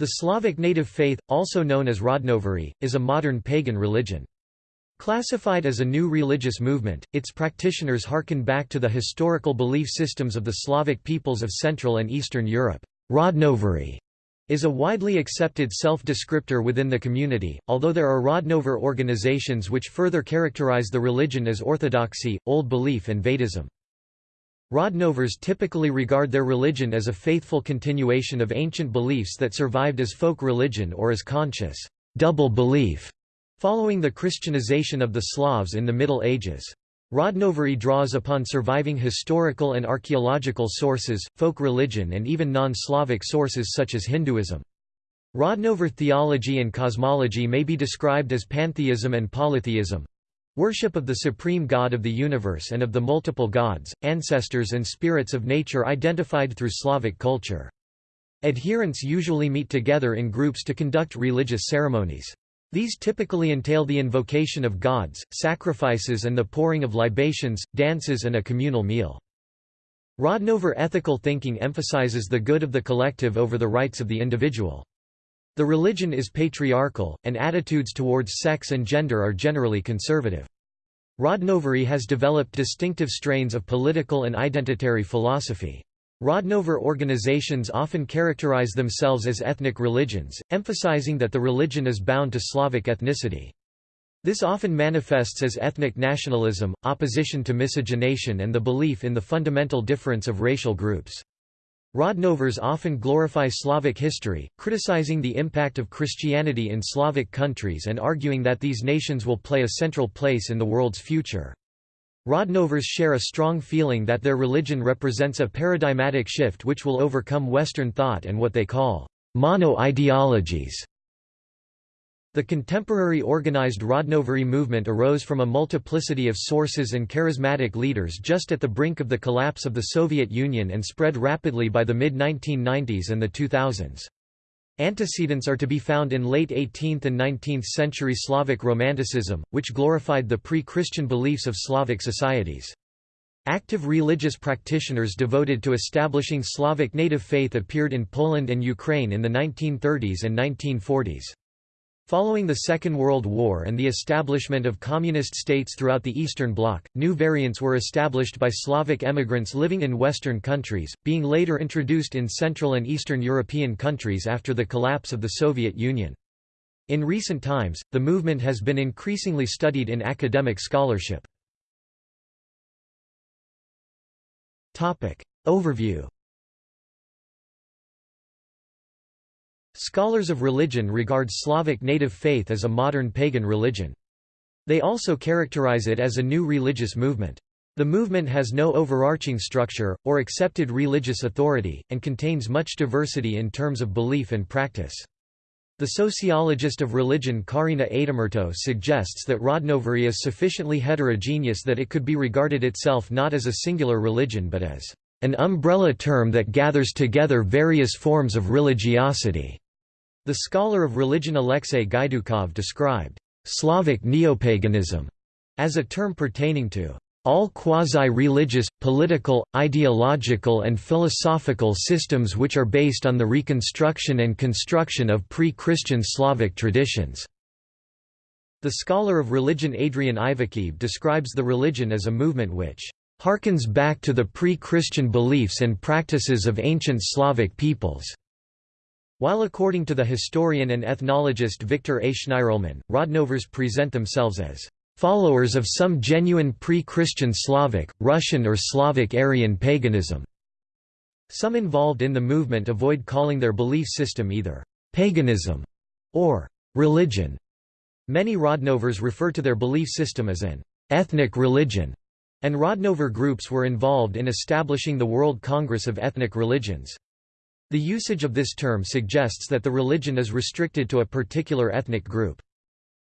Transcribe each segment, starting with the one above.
The Slavic native faith, also known as Rodnovery, is a modern pagan religion. Classified as a new religious movement, its practitioners harken back to the historical belief systems of the Slavic peoples of Central and Eastern Europe. Rodnovery is a widely accepted self-descriptor within the community, although there are Rodnover organizations which further characterize the religion as orthodoxy, old belief and Vedism. Rodnovers typically regard their religion as a faithful continuation of ancient beliefs that survived as folk religion or as conscious double belief, following the Christianization of the Slavs in the Middle Ages. Rodnovery draws upon surviving historical and archaeological sources, folk religion and even non-Slavic sources such as Hinduism. Rodnover theology and cosmology may be described as pantheism and polytheism, Worship of the supreme God of the universe and of the multiple gods, ancestors and spirits of nature identified through Slavic culture. Adherents usually meet together in groups to conduct religious ceremonies. These typically entail the invocation of gods, sacrifices and the pouring of libations, dances and a communal meal. Rodnover ethical thinking emphasizes the good of the collective over the rights of the individual. The religion is patriarchal, and attitudes towards sex and gender are generally conservative. Rodnovery has developed distinctive strains of political and identitary philosophy. Rodnover organizations often characterize themselves as ethnic religions, emphasizing that the religion is bound to Slavic ethnicity. This often manifests as ethnic nationalism, opposition to miscegenation and the belief in the fundamental difference of racial groups. Rodnovers often glorify Slavic history, criticizing the impact of Christianity in Slavic countries and arguing that these nations will play a central place in the world's future. Rodnovers share a strong feeling that their religion represents a paradigmatic shift which will overcome Western thought and what they call mono-ideologies. The contemporary organized Rodnovery movement arose from a multiplicity of sources and charismatic leaders just at the brink of the collapse of the Soviet Union and spread rapidly by the mid-1990s and the 2000s. Antecedents are to be found in late 18th and 19th century Slavic Romanticism, which glorified the pre-Christian beliefs of Slavic societies. Active religious practitioners devoted to establishing Slavic native faith appeared in Poland and Ukraine in the 1930s and 1940s. Following the Second World War and the establishment of communist states throughout the Eastern Bloc, new variants were established by Slavic emigrants living in Western countries, being later introduced in Central and Eastern European countries after the collapse of the Soviet Union. In recent times, the movement has been increasingly studied in academic scholarship. Overview Scholars of religion regard Slavic native faith as a modern pagan religion. They also characterize it as a new religious movement. The movement has no overarching structure, or accepted religious authority, and contains much diversity in terms of belief and practice. The sociologist of religion Kaarina Aitamurto suggests that Rodnovery is sufficiently heterogeneous that it could be regarded itself not as a singular religion but as an umbrella term that gathers together various forms of religiosity. The scholar of religion Alexei Gaidukov described Slavic neopaganism as a term pertaining to all quasi-religious, political, ideological and philosophical systems which are based on the reconstruction and construction of pre-Christian Slavic traditions." The scholar of religion Adrian Ivakhiv describes the religion as a movement which "...harkens back to the pre-Christian beliefs and practices of ancient Slavic peoples." While according to the historian and ethnologist Victor A. Shnirelman, Rodnovers present themselves as followers of some genuine pre-Christian Slavic, Russian or Slavic Aryan paganism. Some involved in the movement avoid calling their belief system either paganism or religion. Many Rodnovers refer to their belief system as an ethnic religion, and Rodnover groups were involved in establishing the World Congress of Ethnic Religions. The usage of this term suggests that the religion is restricted to a particular ethnic group.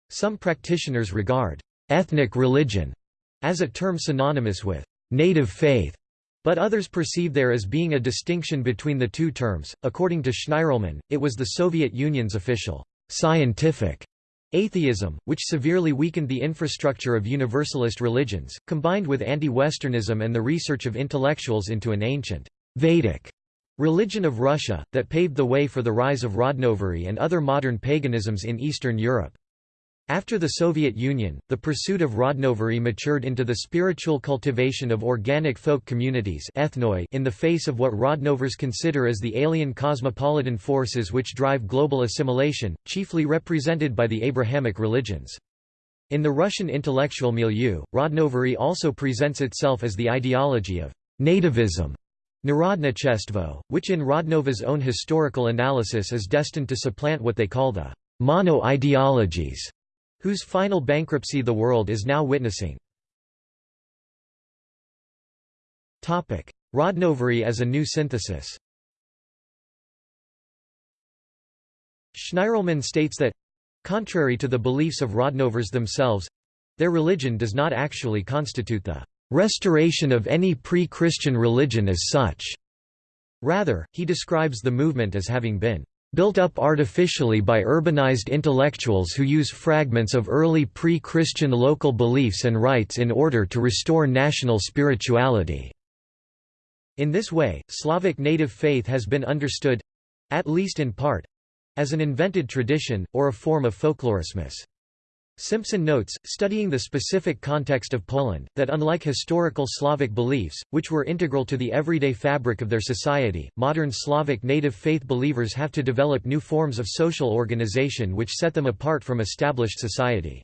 Some practitioners regard ethnic religion as a term synonymous with native faith, but others perceive there as being a distinction between the two terms. According to Shnirelman, it was the Soviet Union's official scientific atheism, which severely weakened the infrastructure of universalist religions, combined with anti-Westernism and the research of intellectuals into an ancient Vedic religion of Russia, that paved the way for the rise of Rodnovery and other modern paganisms in Eastern Europe. After the Soviet Union, the pursuit of Rodnovery matured into the spiritual cultivation of organic folk communities ethnoi in the face of what Rodnovers consider as the alien cosmopolitan forces which drive global assimilation, chiefly represented by the Abrahamic religions. In the Russian intellectual milieu, Rodnovery also presents itself as the ideology of nativism, Narodnichestvo, which in Rodnovers' own historical analysis is destined to supplant what they call the mono-ideologies whose final bankruptcy the world is now witnessing. Rodnovery as a new synthesis Shnirelman states that contrary to the beliefs of Rodnovers themselves their religion does not actually constitute the restoration of any pre-Christian religion as such. Rather, he describes the movement as having been built up artificially by urbanized intellectuals who use fragments of early pre-Christian local beliefs and rites in order to restore national spirituality." In this way, Slavic native faith has been understood—at least in part—as an invented tradition, or a form of folklorismus. Simpson notes, studying the specific context of Poland, that unlike historical Slavic beliefs, which were integral to the everyday fabric of their society, modern Slavic native faith believers have to develop new forms of social organization which set them apart from established society.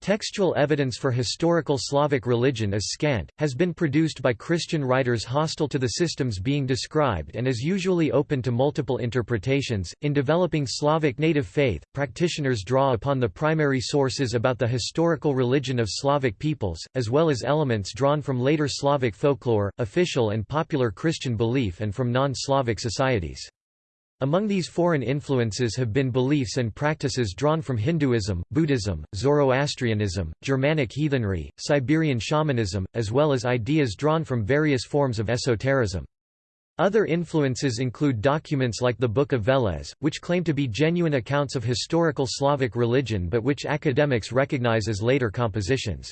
Textual evidence for historical Slavic religion is scant, has been produced by Christian writers hostile to the systems being described and is usually open to multiple interpretations. In developing Slavic native faith, practitioners draw upon the primary sources about the historical religion of Slavic peoples, as well as elements drawn from later Slavic folklore, official and popular Christian belief and from non-Slavic societies. Among these foreign influences have been beliefs and practices drawn from Hinduism, Buddhism, Zoroastrianism, Germanic heathenry, Siberian shamanism, as well as ideas drawn from various forms of esotericism. Other influences include documents like the Book of Veles, which claim to be genuine accounts of historical Slavic religion but which academics recognize as later compositions.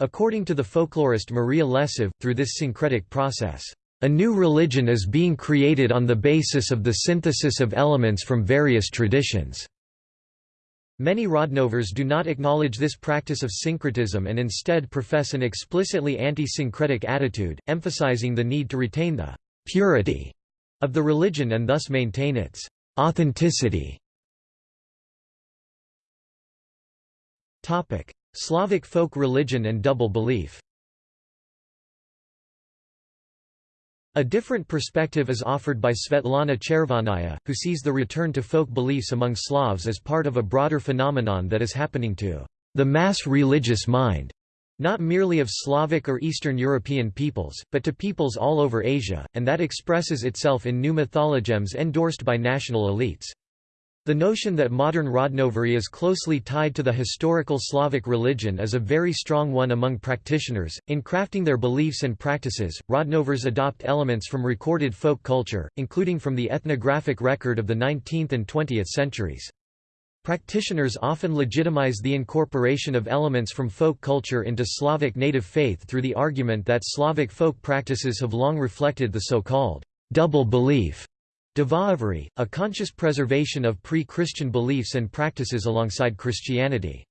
According to the folklorist Maria Lesiv, through this syncretic process, a new religion is being created on the basis of the synthesis of elements from various traditions. Many Rodnovers do not acknowledge this practice of syncretism and instead profess an explicitly anti-syncretic attitude, emphasizing the need to retain the «purity» of the religion and thus maintain its «authenticity». Slavic folk religion and double belief A different perspective is offered by Svetlana Chervonnaya, who sees the return to folk beliefs among Slavs as part of a broader phenomenon that is happening to the mass religious mind, not merely of Slavic or Eastern European peoples, but to peoples all over Asia, and that expresses itself in new mythologems endorsed by national elites. The notion that modern Rodnovery is closely tied to the historical Slavic religion is a very strong one among practitioners. In crafting their beliefs and practices, Rodnovers adopt elements from recorded folk culture, including from the ethnographic record of the 19th and 20th centuries. Practitioners often legitimize the incorporation of elements from folk culture into Slavic native faith through the argument that Slavic folk practices have long reflected the so-called double belief Dvoeverie, a conscious preservation of pre-Christian beliefs and practices alongside Christianity.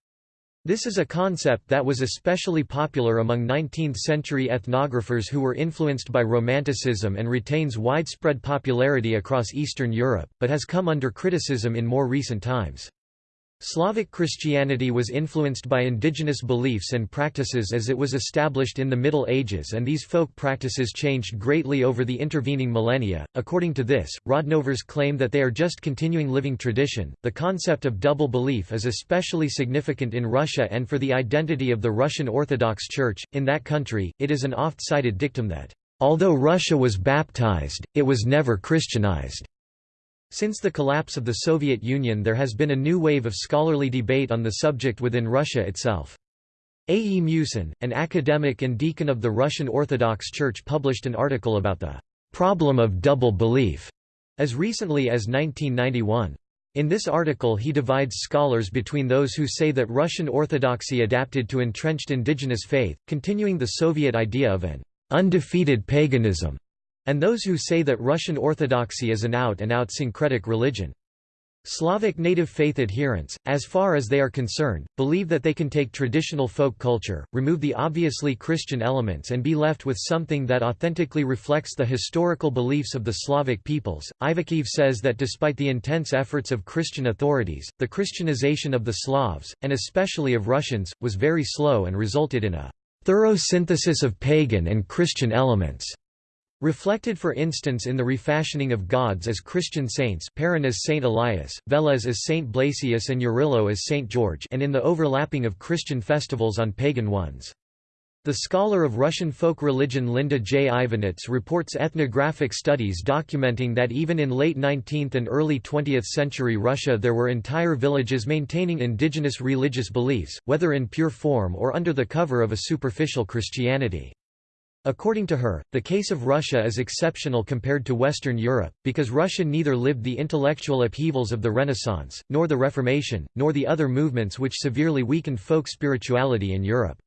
This is a concept that was especially popular among 19th-century ethnographers who were influenced by Romanticism and retains widespread popularity across Eastern Europe, but has come under criticism in more recent times. Slavic Christianity was influenced by indigenous beliefs and practices as it was established in the Middle Ages, and these folk practices changed greatly over the intervening millennia. According to this, Rodnovers claim that they are just continuing living tradition. The concept of double belief is especially significant in Russia and for the identity of the Russian Orthodox Church. In that country, it is an oft cited dictum that, although Russia was baptized, it was never Christianized. Since the collapse of the Soviet Union there has been a new wave of scholarly debate on the subject within Russia itself. A. E. Musin, an academic and deacon of the Russian Orthodox Church published an article about the "...problem of double belief", as recently as 1991. In this article he divides scholars between those who say that Russian Orthodoxy adapted to entrenched indigenous faith, continuing the Soviet idea of an "...undefeated paganism", and those who say that Russian Orthodoxy is an out-and-out syncretic religion. Slavic native faith adherents, as far as they are concerned, believe that they can take traditional folk culture, remove the obviously Christian elements and be left with something that authentically reflects the historical beliefs of the Slavic peoples. Ivakhiv says that despite the intense efforts of Christian authorities, the Christianization of the Slavs, and especially of Russians, was very slow and resulted in a thorough synthesis of pagan and Christian elements. Reflected for instance in the refashioning of gods as Christian saints Perun as Saint Elias, Veles as Saint Blasius and Jarilo as Saint George and in the overlapping of Christian festivals on pagan ones. The scholar of Russian folk religion Linda J. Ivanits reports ethnographic studies documenting that even in late 19th and early 20th century Russia there were entire villages maintaining indigenous religious beliefs, whether in pure form or under the cover of a superficial Christianity. According to her, the case of Russia is exceptional compared to Western Europe, because Russia neither lived the intellectual upheavals of the Renaissance, nor the Reformation, nor the other movements which severely weakened folk spirituality in Europe.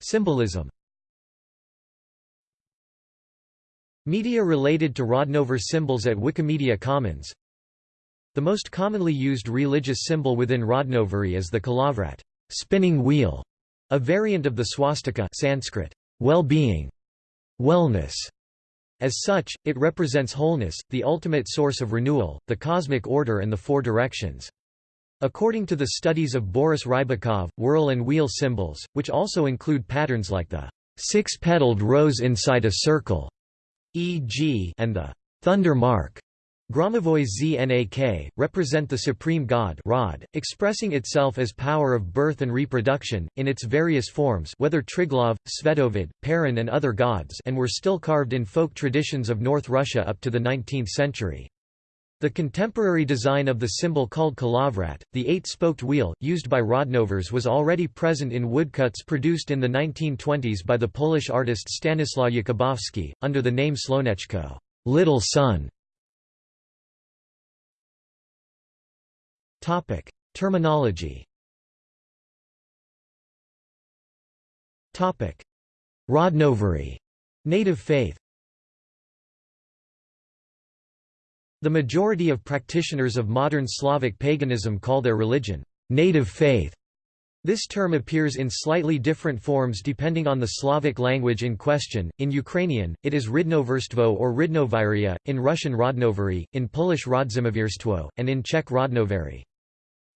Symbolism Media related to Rodnover symbols at Wikimedia Commons. The most commonly used religious symbol within Rodnovery is the kolovrat spinning wheel, a variant of the swastika Sanskrit, well-being, wellness. As such, it represents wholeness, the ultimate source of renewal, the cosmic order and the four directions. According to the studies of Boris Rybakov, whirl and wheel symbols, which also include patterns like the six-petaled rose inside a circle, e.g. and the thunder mark, Gromovoy Znak, represent the supreme god Rod, expressing itself as power of birth and reproduction, in its various forms whether Triglav, Svetovid, Perun and other gods and were still carved in folk traditions of North Russia up to the 19th century. The contemporary design of the symbol called kolovrat, the eight-spoked wheel, used by Rodnovers was already present in woodcuts produced in the 1920s by the Polish artist Stanislaw Jakubowski, under the name Sloneczko little sun". Topic: Terminology. Topic: Rodnovery, native faith. The majority of practitioners of modern Slavic paganism call their religion native faith. This term appears in slightly different forms depending on the Slavic language in question. In Ukrainian, it is Ridnoverstvo or Ridnoviria, in Russian Rodnovery, in Polish Rodzimowierstwo, and in Czech Rodnovery.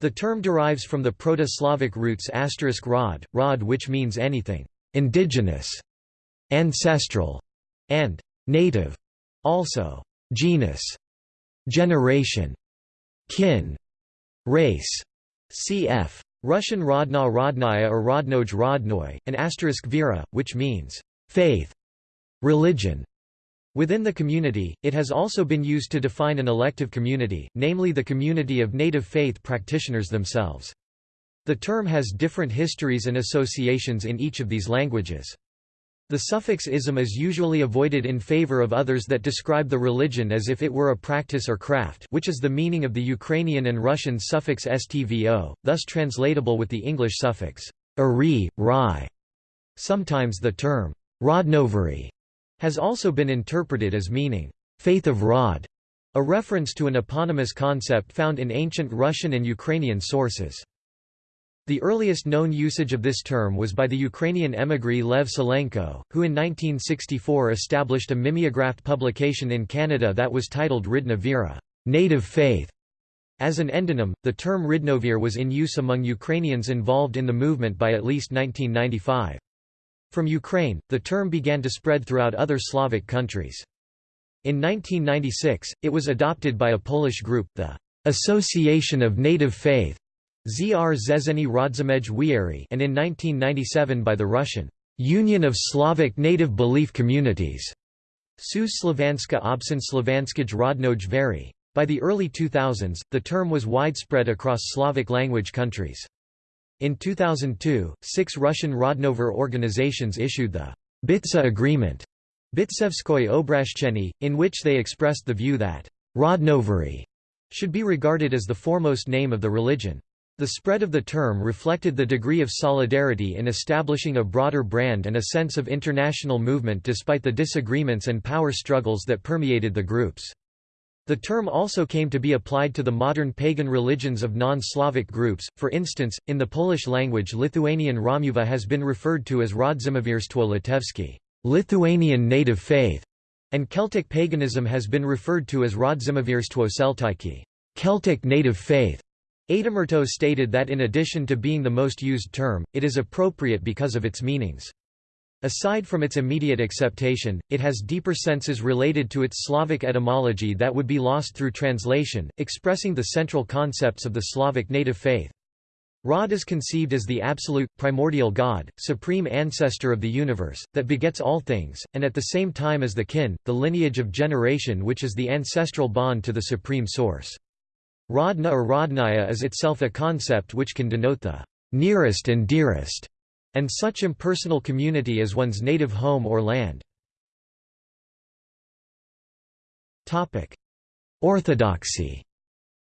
The term derives from the Proto-Slavic roots asterisk rod, rod which means anything indigenous, ancestral, and native. Also, genus, generation, kin, race, cf. Russian rodna rodnaya or rodnoj rodnoy, and asterisk vera, which means faith, religion. Within the community, it has also been used to define an elective community, namely the community of native faith practitioners themselves. The term has different histories and associations in each of these languages. The suffix ism is usually avoided in favor of others that describe the religion as if it were a practice or craft which is the meaning of the Ukrainian and Russian suffix stvo, thus translatable with the English suffix -ri, ri. Sometimes the term rodnovery has also been interpreted as meaning, faith of Rod, a reference to an eponymous concept found in ancient Russian and Ukrainian sources. The earliest known usage of this term was by the Ukrainian emigre Lev Sylenko, who in 1964 established a mimeographed publication in Canada that was titled Ridna native faith". As an endonym, the term Ridnovir was in use among Ukrainians involved in the movement by at least 1995. From Ukraine, the term began to spread throughout other Slavic countries. In 1996, it was adopted by a Polish group, the Association of Native Faith Zr Rodzimej Wieri and in 1997 by the Russian Union of Slavic Native Belief Communities Sus Slovanska Obsin Slovanskij Rodnoj Veri. By the early 2000s, the term was widespread across Slavic language countries. In 2002, six Russian Rodnover organizations issued the Bitsa Agreement Bitsevskoy Obrashcheny, in which they expressed the view that Rodnovery should be regarded as the foremost name of the religion. The spread of the term reflected the degree of solidarity in establishing a broader brand and a sense of international movement despite the disagreements and power struggles that permeated the groups. The term also came to be applied to the modern pagan religions of non-Slavic groups, for instance, in the Polish language Lithuanian Romuva has been referred to as Rodzimowierstwo Litewskie Lithuanian native faith", and Celtic paganism has been referred to as Rodzimowierstwo Celtyki Celtic native faith". Aitamurto stated that in addition to being the most used term, it is appropriate because of its meanings. Aside from its immediate acceptation, it has deeper senses related to its Slavic etymology that would be lost through translation, expressing the central concepts of the Slavic native faith. Rod is conceived as the absolute, primordial God, supreme ancestor of the universe, that begets all things, and at the same time as the kin, the lineage of generation which is the ancestral bond to the supreme source. Rodna or Rodnaya is itself a concept which can denote the nearest and dearest and such impersonal community as one's native home or land. Orthodoxy,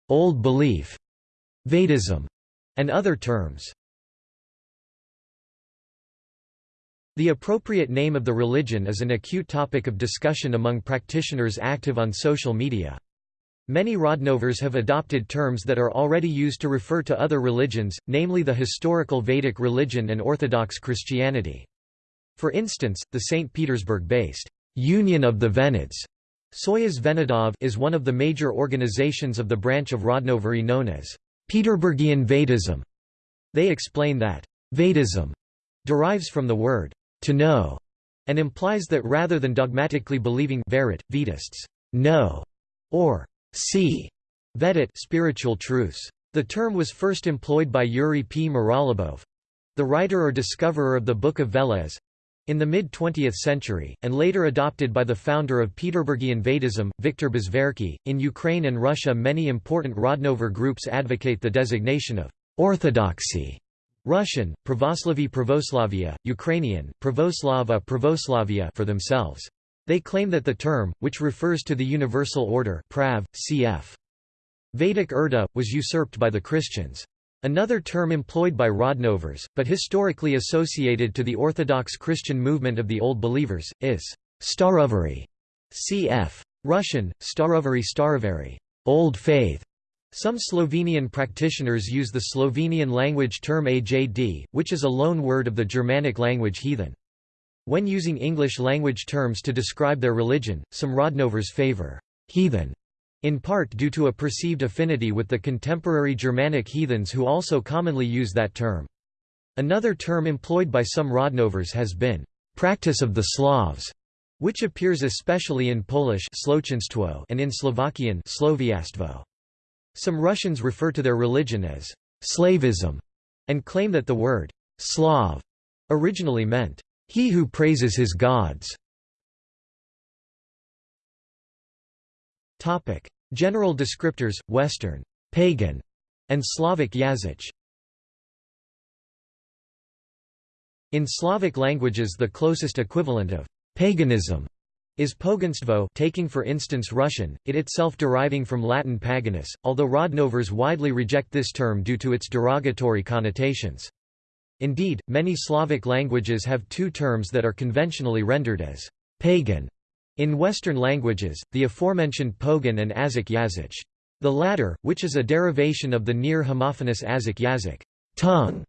Old Belief, Vedism, and other terms. The appropriate name of the religion is an acute topic of discussion among practitioners active on social media. Many Rodnovers have adopted terms that are already used to refer to other religions, namely the historical Vedic religion and Orthodox Christianity. For instance, the St. Petersburg-based Union of the Venids Soyuz Venedov is one of the major organizations of the branch of Rodnovery known as Peterburgian Vedism. They explain that Vedism derives from the word to know and implies that rather than dogmatically believing verit, Vedists know or See Vedit spiritual truths. The term was first employed by Yuri P. Mirolyubov the writer or discoverer of the Book of Veles in the mid-20th century, and later adopted by the founder of Peterburgian Vedism, Viktor Bezverkhy. In Ukraine and Russia many important Rodnover groups advocate the designation of «orthodoxy» Russian, Pravoslavy Pravoslavia, Ukrainian, Pravoslava Pravoslavia for themselves. They claim that the term, which refers to the universal order prav, cf. Vedic Urda, was usurped by the Christians. Another term employed by Rodnovers, but historically associated to the Orthodox Christian movement of the Old Believers, is starovery, cf. Russian, starovery starovery, Old Faith. Some Slovenian practitioners use the Slovenian language term ajd, which is a loan word of the Germanic language heathen. When using English-language terms to describe their religion, some Rodnovers favor «heathen» in part due to a perceived affinity with the contemporary Germanic heathens who also commonly use that term. Another term employed by some Rodnovers has been «practice of the Slavs», which appears especially in Polish and in Slovakian Some Russians refer to their religion as «slavism» and claim that the word «Slav» originally meant he who praises his gods. Topic: General descriptors: Western, pagan, and Slavic Yazich. In Slavic languages the closest equivalent of paganism is poganstvo taking for instance Russian, it itself deriving from Latin paganus, although Rodnovers widely reject this term due to its derogatory connotations. Indeed, many Slavic languages have two terms that are conventionally rendered as pagan. In Western languages, the aforementioned pogan and azik. The latter, which is a derivation of the near homophonous azik yazik tongue,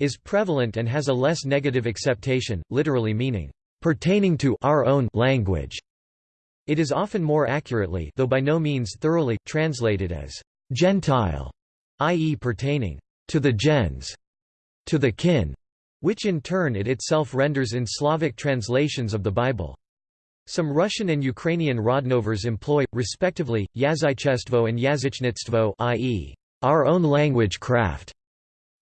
is prevalent and has a less negative acceptation, literally meaning, pertaining to our own language. It is often more accurately though by no means thoroughly, translated as Gentile, i.e. pertaining to the gens to the kin, which in turn it itself renders in Slavic translations of the Bible. Some Russian and Ukrainian Rodnovers employ, respectively, Yazychestvo and Yazichnitstvo i.e., our own language craft,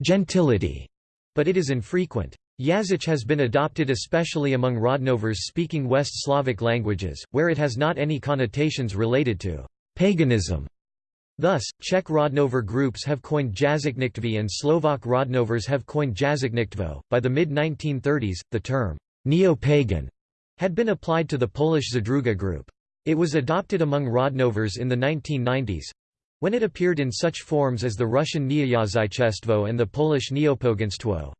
gentility, but it is infrequent. Yazich has been adopted especially among Rodnovers speaking West Slavic languages, where it has not any connotations related to paganism Thus, Czech Rodnover groups have coined Jazykniktví and Slovak Rodnovers have coined Jazykniktvo. By the mid 1930s, the term neo pagan had been applied to the Polish Zadruga group. It was adopted among Rodnovers in the 1990s When it appeared in such forms as the Russian Neoyazychestvo and the Polish Neopoganstwo,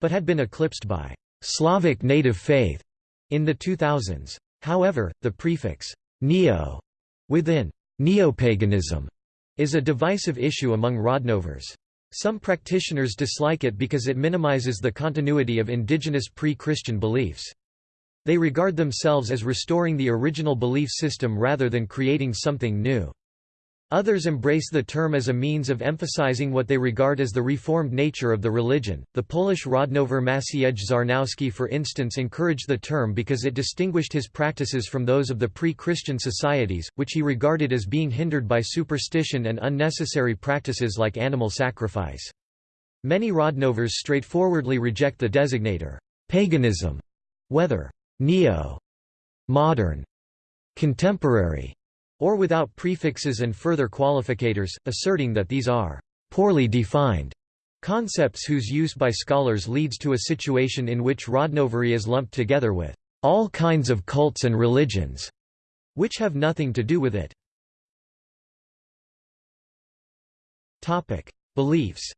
but had been eclipsed by Slavic native faith in the 2000s. However, the prefix neo within neopaganism is a divisive issue among Rodnovers. Some practitioners dislike it because it minimizes the continuity of indigenous pre-Christian beliefs. They regard themselves as restoring the original belief system rather than creating something new. Others embrace the term as a means of emphasizing what they regard as the reformed nature of the religion. The Polish Rodnover Maciej Czarnowski, for instance, encouraged the term because it distinguished his practices from those of the pre Christian societies, which he regarded as being hindered by superstition and unnecessary practices like animal sacrifice. Many Rodnovers straightforwardly reject the designator paganism, whether neo, modern, contemporary, or without prefixes and further qualificators, asserting that these are poorly defined concepts whose use by scholars leads to a situation in which Rodnovery is lumped together with all kinds of cults and religions, which have nothing to do with it. Topic: Beliefs.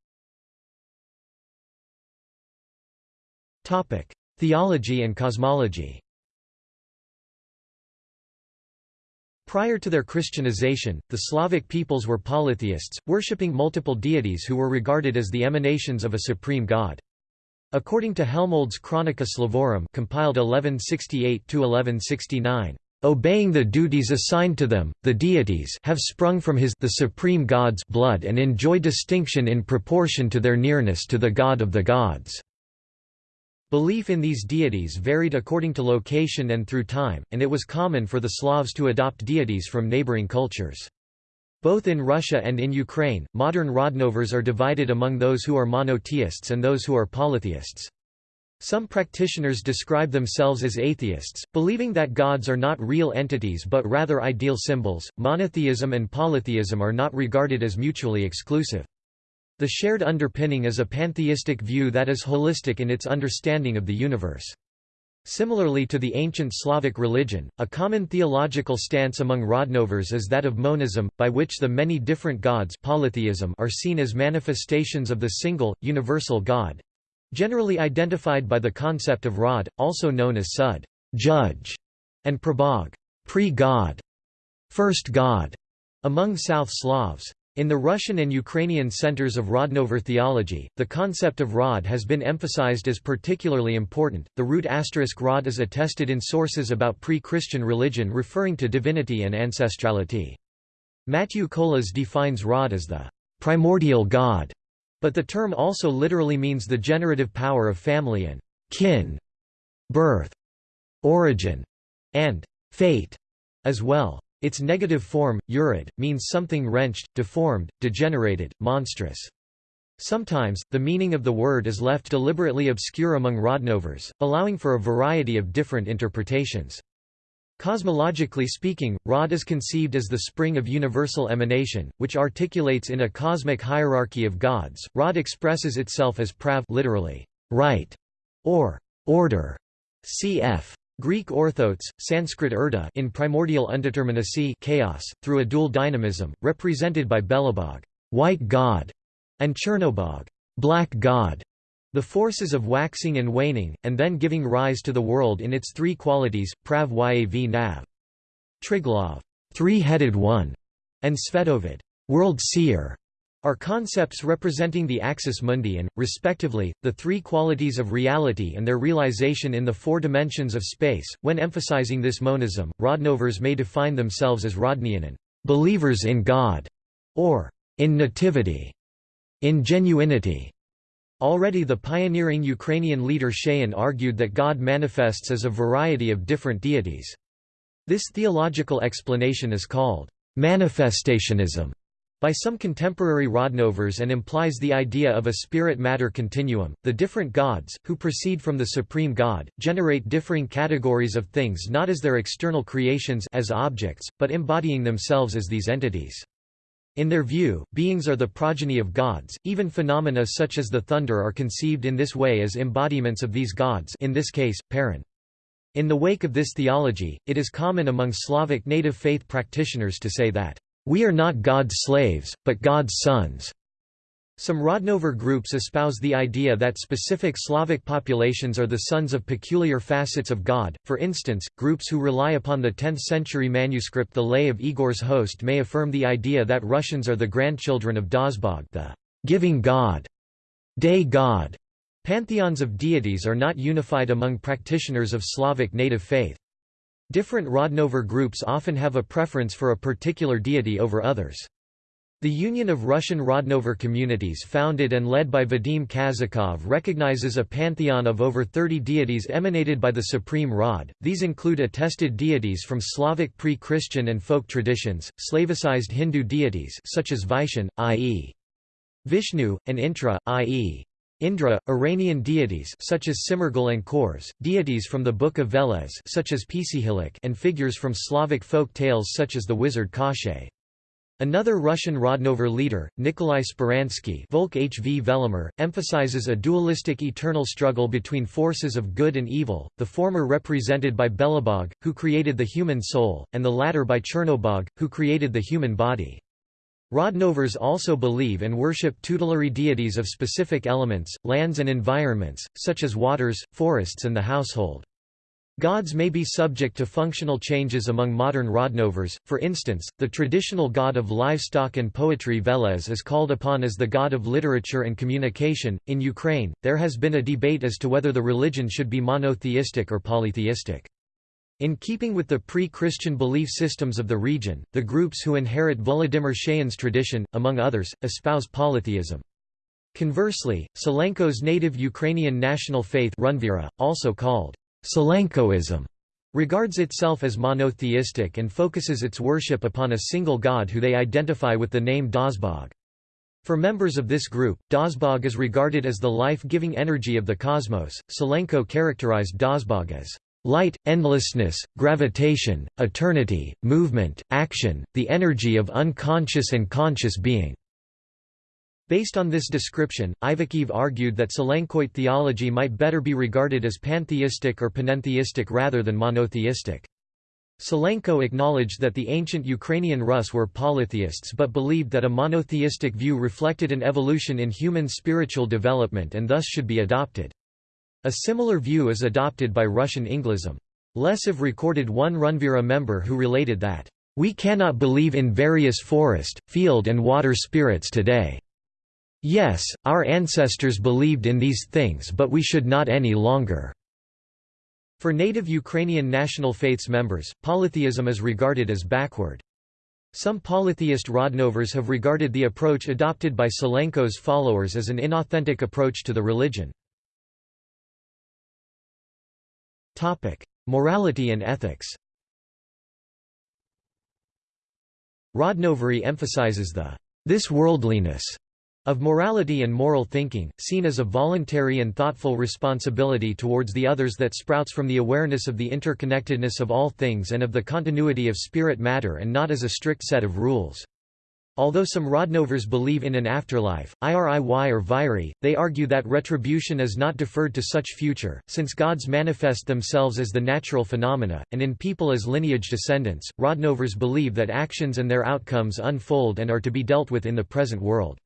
Topic: Theology and cosmology. Prior to their Christianization, the Slavic peoples were polytheists, worshipping multiple deities who were regarded as the emanations of a supreme god. According to Helmold's Chronica Slavorum compiled 1168–1169, "...obeying the duties assigned to them, the deities have sprung from his the supreme god's blood and enjoy distinction in proportion to their nearness to the god of the gods." Belief in these deities varied according to location and through time, and it was common for the Slavs to adopt deities from neighboring cultures. Both in Russia and in Ukraine, modern Rodnovers are divided among those who are monotheists and those who are polytheists. Some practitioners describe themselves as atheists, believing that gods are not real entities but rather ideal symbols. Monotheism and polytheism are not regarded as mutually exclusive. The shared underpinning is a pantheistic view that is holistic in its understanding of the universe. Similarly to the ancient Slavic religion, a common theological stance among Rodnovers is that of monism, by which the many different gods polytheism are seen as manifestations of the single, universal God—generally identified by the concept of Rod, also known as Sud judge", and Prabog pre-God, first God, among South Slavs. In the Russian and Ukrainian centers of Rodnover theology, the concept of Rod has been emphasized as particularly important. The root asterisk Rod is attested in sources about pre Christian religion referring to divinity and ancestrality. Matthew Kolas defines Rod as the primordial God, but the term also literally means the generative power of family and kin, birth, origin, and fate as well. Its negative form, urid, means something wrenched, deformed, degenerated, monstrous. Sometimes, the meaning of the word is left deliberately obscure among Rodnovers, allowing for a variety of different interpretations. Cosmologically speaking, Rod is conceived as the spring of universal emanation, which articulates in a cosmic hierarchy of gods. Rod expresses itself as prav literally, right, or order, cf. Greek orthotes, Sanskrit urda in primordial undeterminacy chaos, through a dual dynamism, represented by Belobog white god", and Chernobog black god", the forces of waxing and waning, and then giving rise to the world in its three qualities, prav yav nav. Triglav three-headed one", and Svetovid world seer", are concepts representing the axis mundi and, respectively, the three qualities of reality and their realization in the four dimensions of space. When emphasizing this monism, Rodnovers may define themselves as Rodnianen, believers in God, or in nativity, in genuinity. Already the pioneering Ukrainian leader Shayan argued that God manifests as a variety of different deities. This theological explanation is called manifestationism by some contemporary Rodnovers and implies the idea of a spirit-matter continuum. The different gods, who proceed from the supreme god, generate differing categories of things not as their external creations as objects, but embodying themselves as these entities. In their view, beings are the progeny of gods, even phenomena such as the thunder are conceived in this way as embodiments of these gods in this case, Perun. In the wake of this theology, it is common among Slavic native faith practitioners to say that "'We are not God's slaves, but God's sons' Some Rodnover groups espouse the idea that specific Slavic populations are the sons of peculiar facets of God, for instance, groups who rely upon the 10th-century manuscript The Lay of Igor's Host may affirm the idea that Russians are the grandchildren of Dazbog the giving God, day God. Pantheons of deities are not unified among practitioners of Slavic native faith. Different Rodnover groups often have a preference for a particular deity over others. The Union of Russian Rodnover Communities founded and led by Vadim Kazakov recognizes a pantheon of over 30 deities emanated by the Supreme Rod. These include attested deities from Slavic pre-Christian and folk traditions, Slavicized Hindu deities such as Vishan, i.e. Vishnu, and Intra, i.e. Indra, Iranian deities such as Simargl and Khors, deities from the Book of Veles such as Pisihilik and figures from Slavic folk tales such as the wizard Koshchei. Another Russian Rodnover leader, Nikolai Speransky Volk HV Velimir, emphasizes a dualistic eternal struggle between forces of good and evil, the former represented by Belobog, who created the human soul, and the latter by Chernobog, who created the human body. Rodnovers also believe and worship tutelary deities of specific elements, lands and environments, such as waters, forests and the household. Gods may be subject to functional changes among modern Rodnovers, for instance, the traditional god of livestock and poetry Veles is called upon as the god of literature and communication. In Ukraine, there has been a debate as to whether the religion should be monotheistic or polytheistic. In keeping with the pre-Christian belief systems of the region, the groups who inherit Volodymyr Shayan's tradition, among others, espouse polytheism. Conversely, Sylenko's native Ukrainian national faith Runvira, also called Sylenkoism regards itself as monotheistic and focuses its worship upon a single god who they identify with the name Dazbog. For members of this group, Dazbog is regarded as the life-giving energy of the cosmos. Sylenko characterized Dazbog as light, endlessness, gravitation, eternity, movement, action, the energy of unconscious and conscious being. Based on this description, Ivakhiv argued that Sylenkoite theology might better be regarded as pantheistic or panentheistic rather than monotheistic. Sylenko acknowledged that the ancient Ukrainian Rus were polytheists but believed that a monotheistic view reflected an evolution in human spiritual development and thus should be adopted. A similar view is adopted by Russian Ynglism. Lesiv recorded one Runvira member who related that, "...we cannot believe in various forest, field and water spirits today." Yes, our ancestors believed in these things but we should not any longer." For native Ukrainian national faiths members, polytheism is regarded as backward. Some polytheist Rodnovers have regarded the approach adopted by Sylenko's followers as an inauthentic approach to the religion. Morality and ethics Rodnovery emphasizes the this worldliness of morality and moral thinking, seen as a voluntary and thoughtful responsibility towards the others that sprouts from the awareness of the interconnectedness of all things and of the continuity of spirit matter and not as a strict set of rules. Although some Rodnovers believe in an afterlife, IRIY or Viri, they argue that retribution is not deferred to such future, since gods manifest themselves as the natural phenomena, and in people as lineage descendants. Rodnovers believe that actions and their outcomes unfold and are to be dealt with in the present world.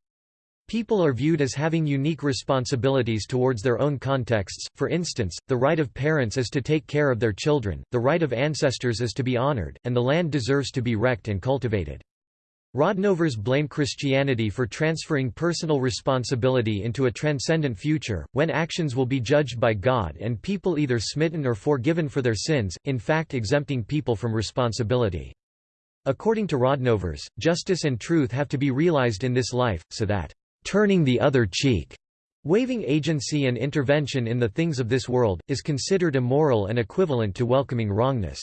People are viewed as having unique responsibilities towards their own contexts, for instance, the right of parents is to take care of their children, the right of ancestors is to be honored, and the land deserves to be wrecked and cultivated. Rodnovers blame Christianity for transferring personal responsibility into a transcendent future, when actions will be judged by God and people either smitten or forgiven for their sins, in fact exempting people from responsibility. According to Rodnovers, justice and truth have to be realized in this life, so that turning the other cheek, waving agency and intervention in the things of this world, is considered immoral and equivalent to welcoming wrongness.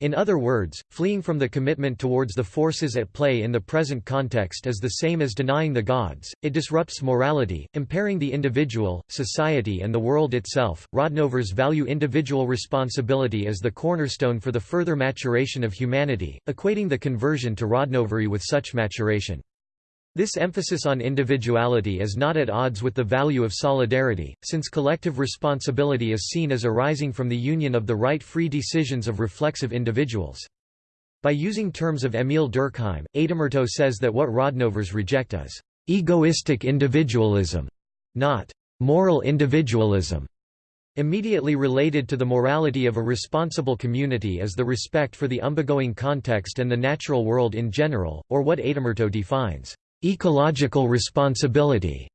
In other words, fleeing from the commitment towards the forces at play in the present context is the same as denying the gods, it disrupts morality, impairing the individual, society, and the world itself. Rodnovers value individual responsibility as the cornerstone for the further maturation of humanity, equating the conversion to Rodnovery with such maturation. This emphasis on individuality is not at odds with the value of solidarity, since collective responsibility is seen as arising from the union of the right free decisions of reflexive individuals. By using terms of Émile Durkheim, Aitamurto says that what Rodnovers reject is egoistic individualism, not moral individualism. Immediately related to the morality of a responsible community is the respect for the umbegoing context and the natural world in general, or what Aitamurto defines, ecological responsibility.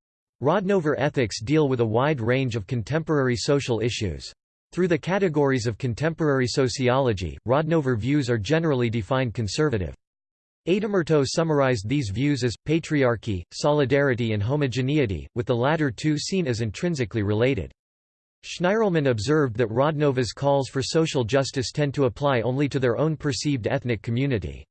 Rodnover ethics deal with a wide range of contemporary social issues. Through the categories of contemporary sociology, Rodnover views are generally defined conservative. Aitamurto summarized these views as, patriarchy, solidarity and homogeneity, with the latter two seen as intrinsically related. Shnirelman observed that Rodnovers' calls for social justice tend to apply only to their own perceived ethnic community.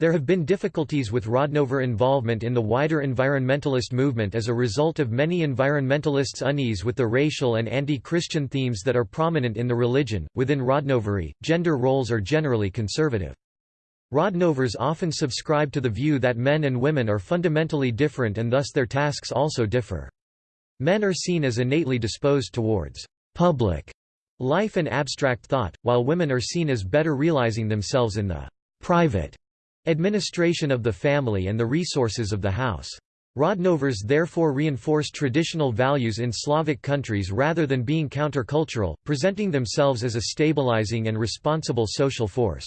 There have been difficulties with Rodnover involvement in the wider environmentalist movement as a result of many environmentalists' unease with the racial and anti-Christian themes that are prominent in the religion. Within Rodnovery, gender roles are generally conservative. Rodnovers often subscribe to the view that men and women are fundamentally different and thus their tasks also differ. Men are seen as innately disposed towards public life and abstract thought, while women are seen as better realizing themselves in the private Administration of the family and the resources of the house. Rodnovers therefore reinforce traditional values in Slavic countries rather than being countercultural, presenting themselves as a stabilizing and responsible social force.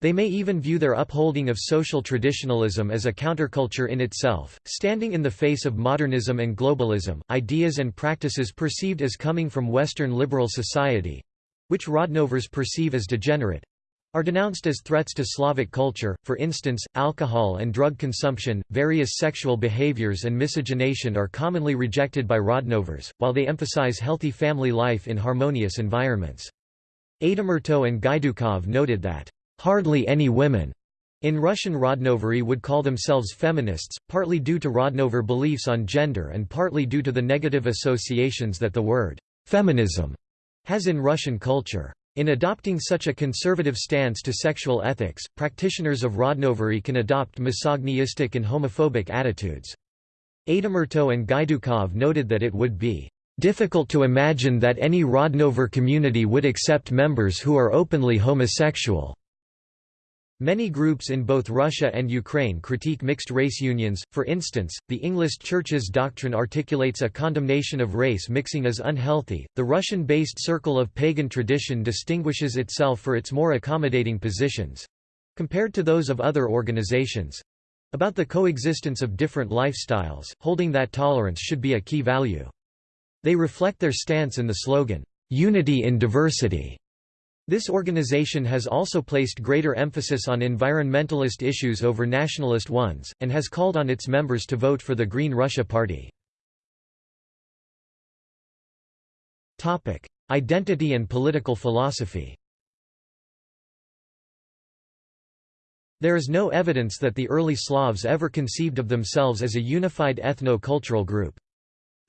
They may even view their upholding of social traditionalism as a counterculture in itself, standing in the face of modernism and globalism, ideas and practices perceived as coming from Western liberal society—which Rodnovers perceive as degenerate, are denounced as threats to Slavic culture, for instance, alcohol and drug consumption, various sexual behaviors and miscegenation are commonly rejected by Rodnovers, while they emphasize healthy family life in harmonious environments. Aitamurto and Gaidukov noted that, "...hardly any women." In Russian Rodnovery would call themselves feminists, partly due to Rodnover beliefs on gender and partly due to the negative associations that the word «feminism» has in Russian culture. In adopting such a conservative stance to sexual ethics, practitioners of Rodnovery can adopt misogynistic and homophobic attitudes. Aitamurto and Gaidukov noted that it would be difficult to imagine that any Rodnover community would accept members who are openly homosexual. Many groups in both Russia and Ukraine critique mixed-race unions, for instance, the Ynglist Church's doctrine articulates a condemnation of race mixing as unhealthy. The Russian-based Circle of Pagan Tradition distinguishes itself for its more accommodating positions compared to those of other organizations about the coexistence of different lifestyles, holding that tolerance should be a key value. They reflect their stance in the slogan, Unity in Diversity. This organization has also placed greater emphasis on environmentalist issues over nationalist ones, and has called on its members to vote for the Green Russia Party. Identity and political philosophy There is no evidence that the early Slavs ever conceived of themselves as a unified ethno-cultural group.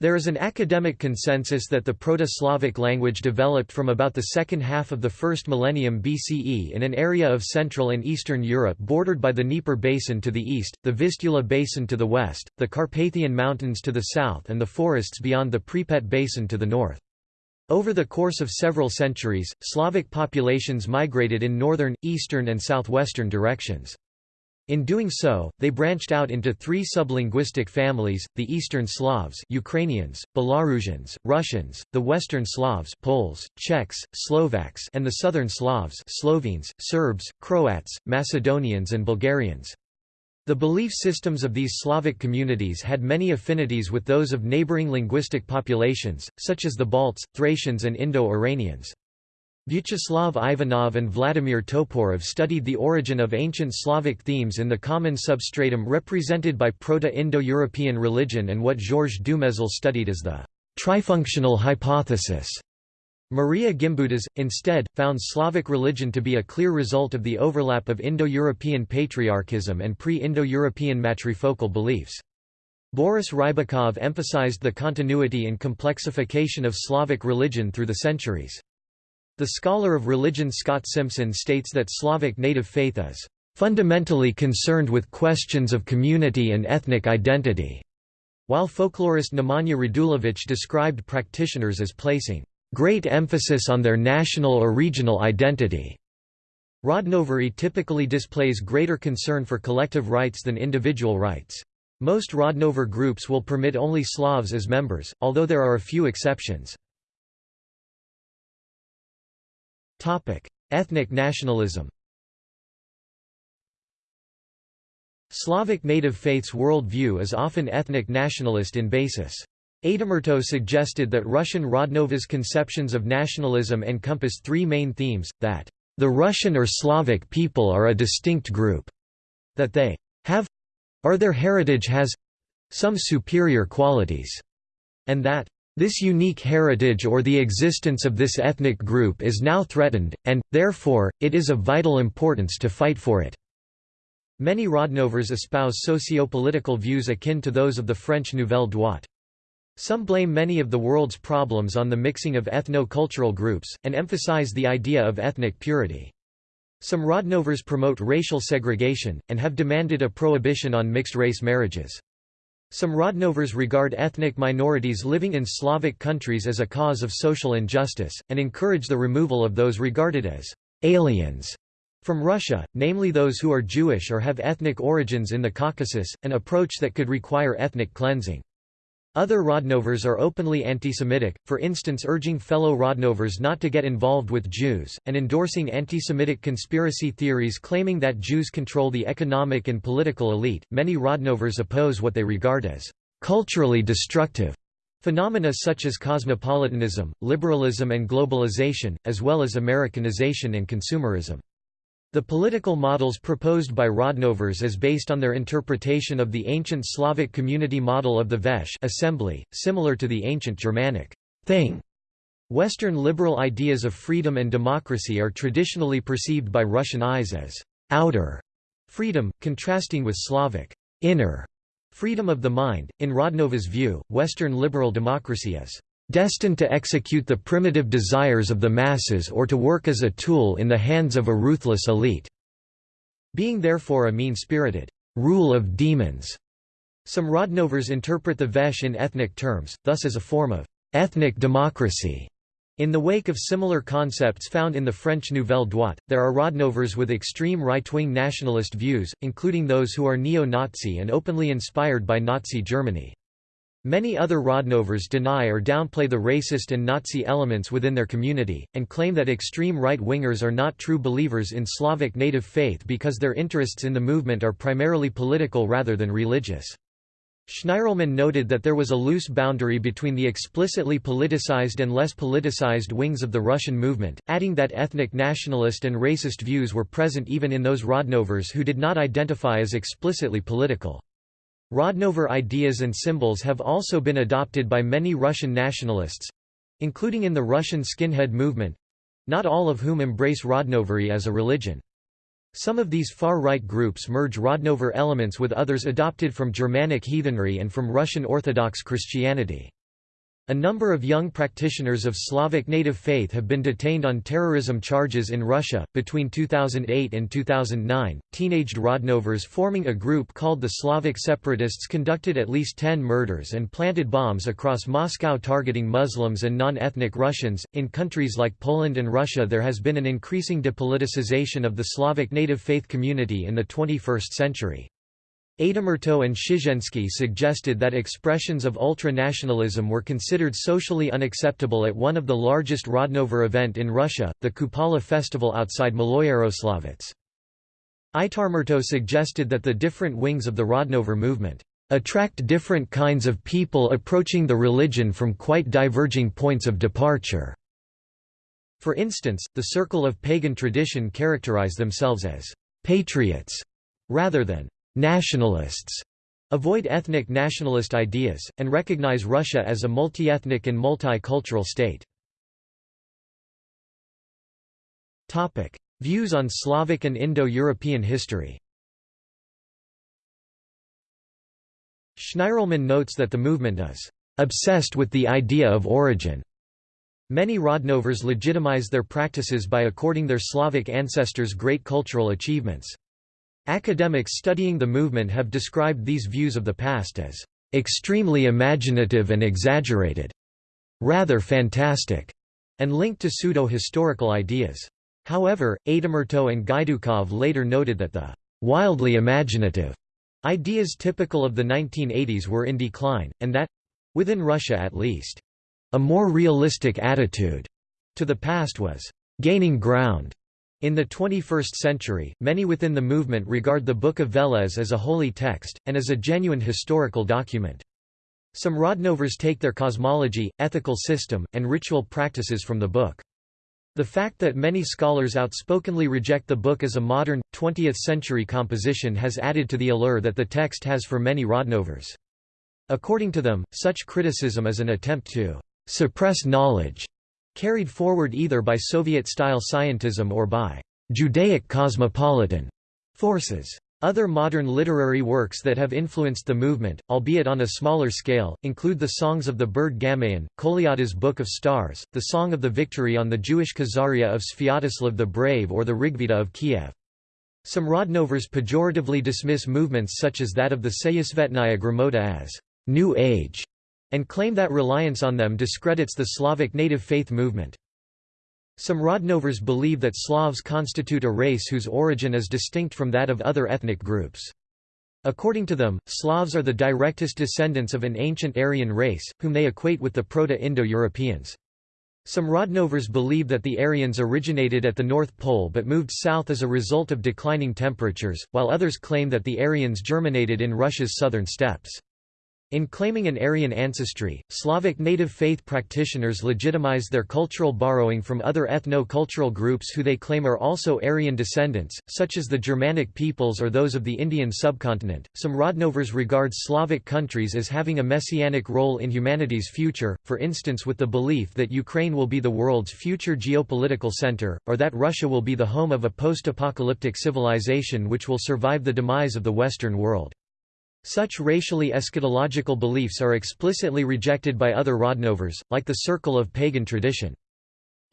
There is an academic consensus that the Proto-Slavic language developed from about the second half of the first millennium BCE in an area of Central and Eastern Europe bordered by the Dnieper Basin to the east, the Vistula Basin to the west, the Carpathian Mountains to the south and the forests beyond the Pripet Basin to the north. Over the course of several centuries, Slavic populations migrated in northern, eastern and southwestern directions. In doing so, they branched out into three sublinguistic families, the Eastern Slavs Ukrainians, Belarusians, Russians, the Western Slavs Poles, Czechs, Slovaks and the Southern Slavs Slovenes, Serbs, Croats, Macedonians and Bulgarians. The belief systems of these Slavic communities had many affinities with those of neighboring linguistic populations, such as the Balts, Thracians and Indo-Iranians. Vyacheslav Ivanov and Vladimir Toporov studied the origin of ancient Slavic themes in the common substratum represented by Proto-Indo-European religion and what Georges Dumézil studied as the trifunctional hypothesis. Maria Gimbutas, instead, found Slavic religion to be a clear result of the overlap of Indo-European patriarchism and pre-Indo-European matrifocal beliefs. Boris Rybakov emphasized the continuity and complexification of Slavic religion through the centuries. The scholar of religion Scott Simpson states that Slavic native faith is fundamentally concerned with questions of community and ethnic identity, while folklorist Nemanja Radulović described practitioners as placing great emphasis on their national or regional identity. Rodnovery typically displays greater concern for collective rights than individual rights. Most Rodnover groups will permit only Slavs as members, although there are a few exceptions. Ethnic nationalism Slavic native faith's worldview is often ethnic nationalist in basis. Aitamurto suggested that Russian Rodnovers' conceptions of nationalism encompass three main themes, that the Russian or Slavic people are a distinct group, that they have or their heritage has some superior qualities, and that this unique heritage or the existence of this ethnic group is now threatened, and, therefore, it is of vital importance to fight for it. Many Rodnovers espouse socio-political views akin to those of the French Nouvelle Droite. Some blame many of the world's problems on the mixing of ethno-cultural groups, and emphasize the idea of ethnic purity. Some Rodnovers promote racial segregation, and have demanded a prohibition on mixed-race marriages. Some Rodnovers regard ethnic minorities living in Slavic countries as a cause of social injustice, and encourage the removal of those regarded as aliens from Russia, namely those who are Jewish or have ethnic origins in the Caucasus, an approach that could require ethnic cleansing. Other Rodnovers are openly anti-Semitic, for instance urging fellow Rodnovers not to get involved with Jews, and endorsing anti-Semitic conspiracy theories claiming that Jews control the economic and political elite. Many Rodnovers oppose what they regard as culturally destructive phenomena such as cosmopolitanism, liberalism and globalization, as well as Americanization and consumerism. The political models proposed by Rodnovers is based on their interpretation of the ancient Slavic community model of the Veche assembly, similar to the ancient Germanic thing. Western liberal ideas of freedom and democracy are traditionally perceived by Russian eyes as outer freedom, contrasting with Slavic inner freedom of the mind. In Rodnovers' view, Western liberal democracy is destined to execute the primitive desires of the masses or to work as a tool in the hands of a ruthless elite. Being therefore a mean-spirited rule of demons. Some Rodnovers interpret the Veche in ethnic terms, thus as a form of ethnic democracy. In the wake of similar concepts found in the French Nouvelle Droite, there are Rodnovers with extreme right-wing nationalist views, including those who are neo-Nazi and openly inspired by Nazi Germany. Many other Rodnovers deny or downplay the racist and Nazi elements within their community, and claim that extreme right-wingers are not true believers in Slavic native faith because their interests in the movement are primarily political rather than religious. Shnirelman noted that there was a loose boundary between the explicitly politicized and less politicized wings of the Russian movement, adding that ethnic nationalist and racist views were present even in those Rodnovers who did not identify as explicitly political. Rodnover ideas and symbols have also been adopted by many Russian nationalists—including in the Russian skinhead movement—not all of whom embrace Rodnovery as a religion. Some of these far-right groups merge Rodnover elements with others adopted from Germanic heathenry and from Russian Orthodox Christianity. A number of young practitioners of Slavic native faith have been detained on terrorism charges in Russia. Between 2008 and 2009, teenaged Rodnovers forming a group called the Slavic Separatists conducted at least 10 murders and planted bombs across Moscow targeting Muslims and non ethnic Russians. In countries like Poland and Russia, there has been an increasing depoliticization of the Slavic native faith community in the 21st century. Aitamurto and Szyczenski suggested that expressions of ultra-nationalism were considered socially unacceptable at one of the largest Rodnover event in Russia, the Kupala festival outside Maloyaroslavets. Aitamurto suggested that the different wings of the Rodnover movement attract different kinds of people approaching the religion from quite diverging points of departure. For instance, the circle of pagan tradition characterize themselves as patriots rather than nationalists avoid ethnic nationalist ideas, and recognize Russia as a multi-ethnic and multicultural state. Views on Slavic and Indo-European history Shnirelman notes that the movement is obsessed with the idea of origin. Many Rodnovers legitimize their practices by according their Slavic ancestors great cultural achievements. Academics studying the movement have described these views of the past as extremely imaginative and exaggerated, rather fantastic, and linked to pseudo-historical ideas. However, Aitamurto and Gaidukov later noted that the wildly imaginative ideas typical of the 1980s were in decline, and that—within Russia at least—a more realistic attitude to the past was gaining ground. In the 21st century, many within the movement regard the Book of Veles as a holy text, and as a genuine historical document. Some Rodnovers take their cosmology, ethical system, and ritual practices from the book. The fact that many scholars outspokenly reject the book as a modern, 20th-century composition has added to the allure that the text has for many Rodnovers. According to them, such criticism is an attempt to «suppress knowledge», carried forward either by Soviet-style scientism or by «Judaic cosmopolitan» forces. Other modern literary works that have influenced the movement, albeit on a smaller scale, include the Songs of the Bird Gamayun, Kolyada's Book of Stars, the Song of the Victory on the Jewish Khazaria of Sviatoslav the Brave or the Rigveda of Kiev. Some Rodnovers pejoratively dismiss movements such as that of the Seyasvetnaya Gramota as «New Age» and claim that reliance on them discredits the Slavic native faith movement. Some Rodnovers believe that Slavs constitute a race whose origin is distinct from that of other ethnic groups. According to them, Slavs are the directest descendants of an ancient Aryan race, whom they equate with the Proto-Indo-Europeans. Some Rodnovers believe that the Aryans originated at the North Pole but moved south as a result of declining temperatures, while others claim that the Aryans germinated in Russia's southern steppes. In claiming an Aryan ancestry, Slavic native faith practitioners legitimize their cultural borrowing from other ethno-cultural groups who they claim are also Aryan descendants, such as the Germanic peoples or those of the Indian subcontinent. Some Rodnovers regard Slavic countries as having a messianic role in humanity's future, for instance with the belief that Ukraine will be the world's future geopolitical center, or that Russia will be the home of a post-apocalyptic civilization which will survive the demise of the Western world. Such racially eschatological beliefs are explicitly rejected by other Rodnovers, like the circle of pagan tradition.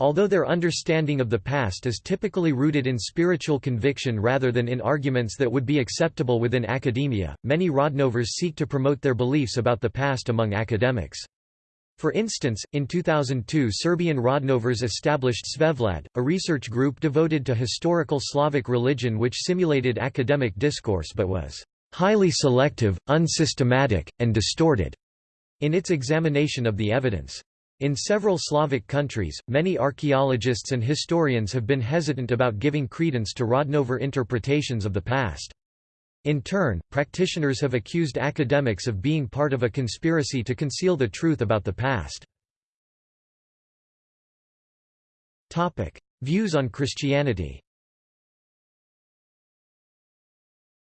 Although their understanding of the past is typically rooted in spiritual conviction rather than in arguments that would be acceptable within academia, many Rodnovers seek to promote their beliefs about the past among academics. For instance, in 2002 Serbian Rodnovers established Svevlad, a research group devoted to historical Slavic religion which simulated academic discourse but was highly selective, unsystematic, and distorted in its examination of the evidence. In several Slavic countries, many archaeologists and historians have been hesitant about giving credence to Rodnover interpretations of the past. In turn, practitioners have accused academics of being part of a conspiracy to conceal the truth about the past. Views on Christianity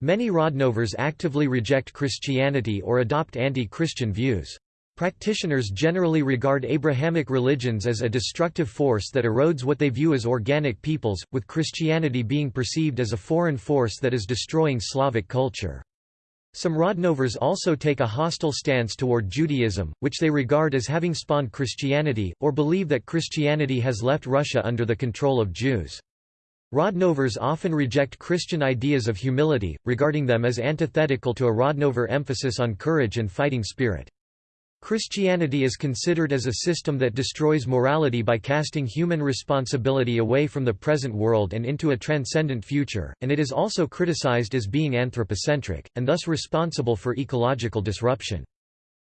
Many Rodnovers actively reject Christianity or adopt anti-Christian views. Practitioners generally regard Abrahamic religions as a destructive force that erodes what they view as organic peoples, with Christianity being perceived as a foreign force that is destroying Slavic culture. Some Rodnovers also take a hostile stance toward Judaism, which they regard as having spawned Christianity, or believe that Christianity has left Russia under the control of Jews. Rodnovers often reject Christian ideas of humility, regarding them as antithetical to a Rodnover emphasis on courage and fighting spirit. Christianity is considered as a system that destroys morality by casting human responsibility away from the present world and into a transcendent future, and it is also criticized as being anthropocentric, and thus responsible for ecological disruption.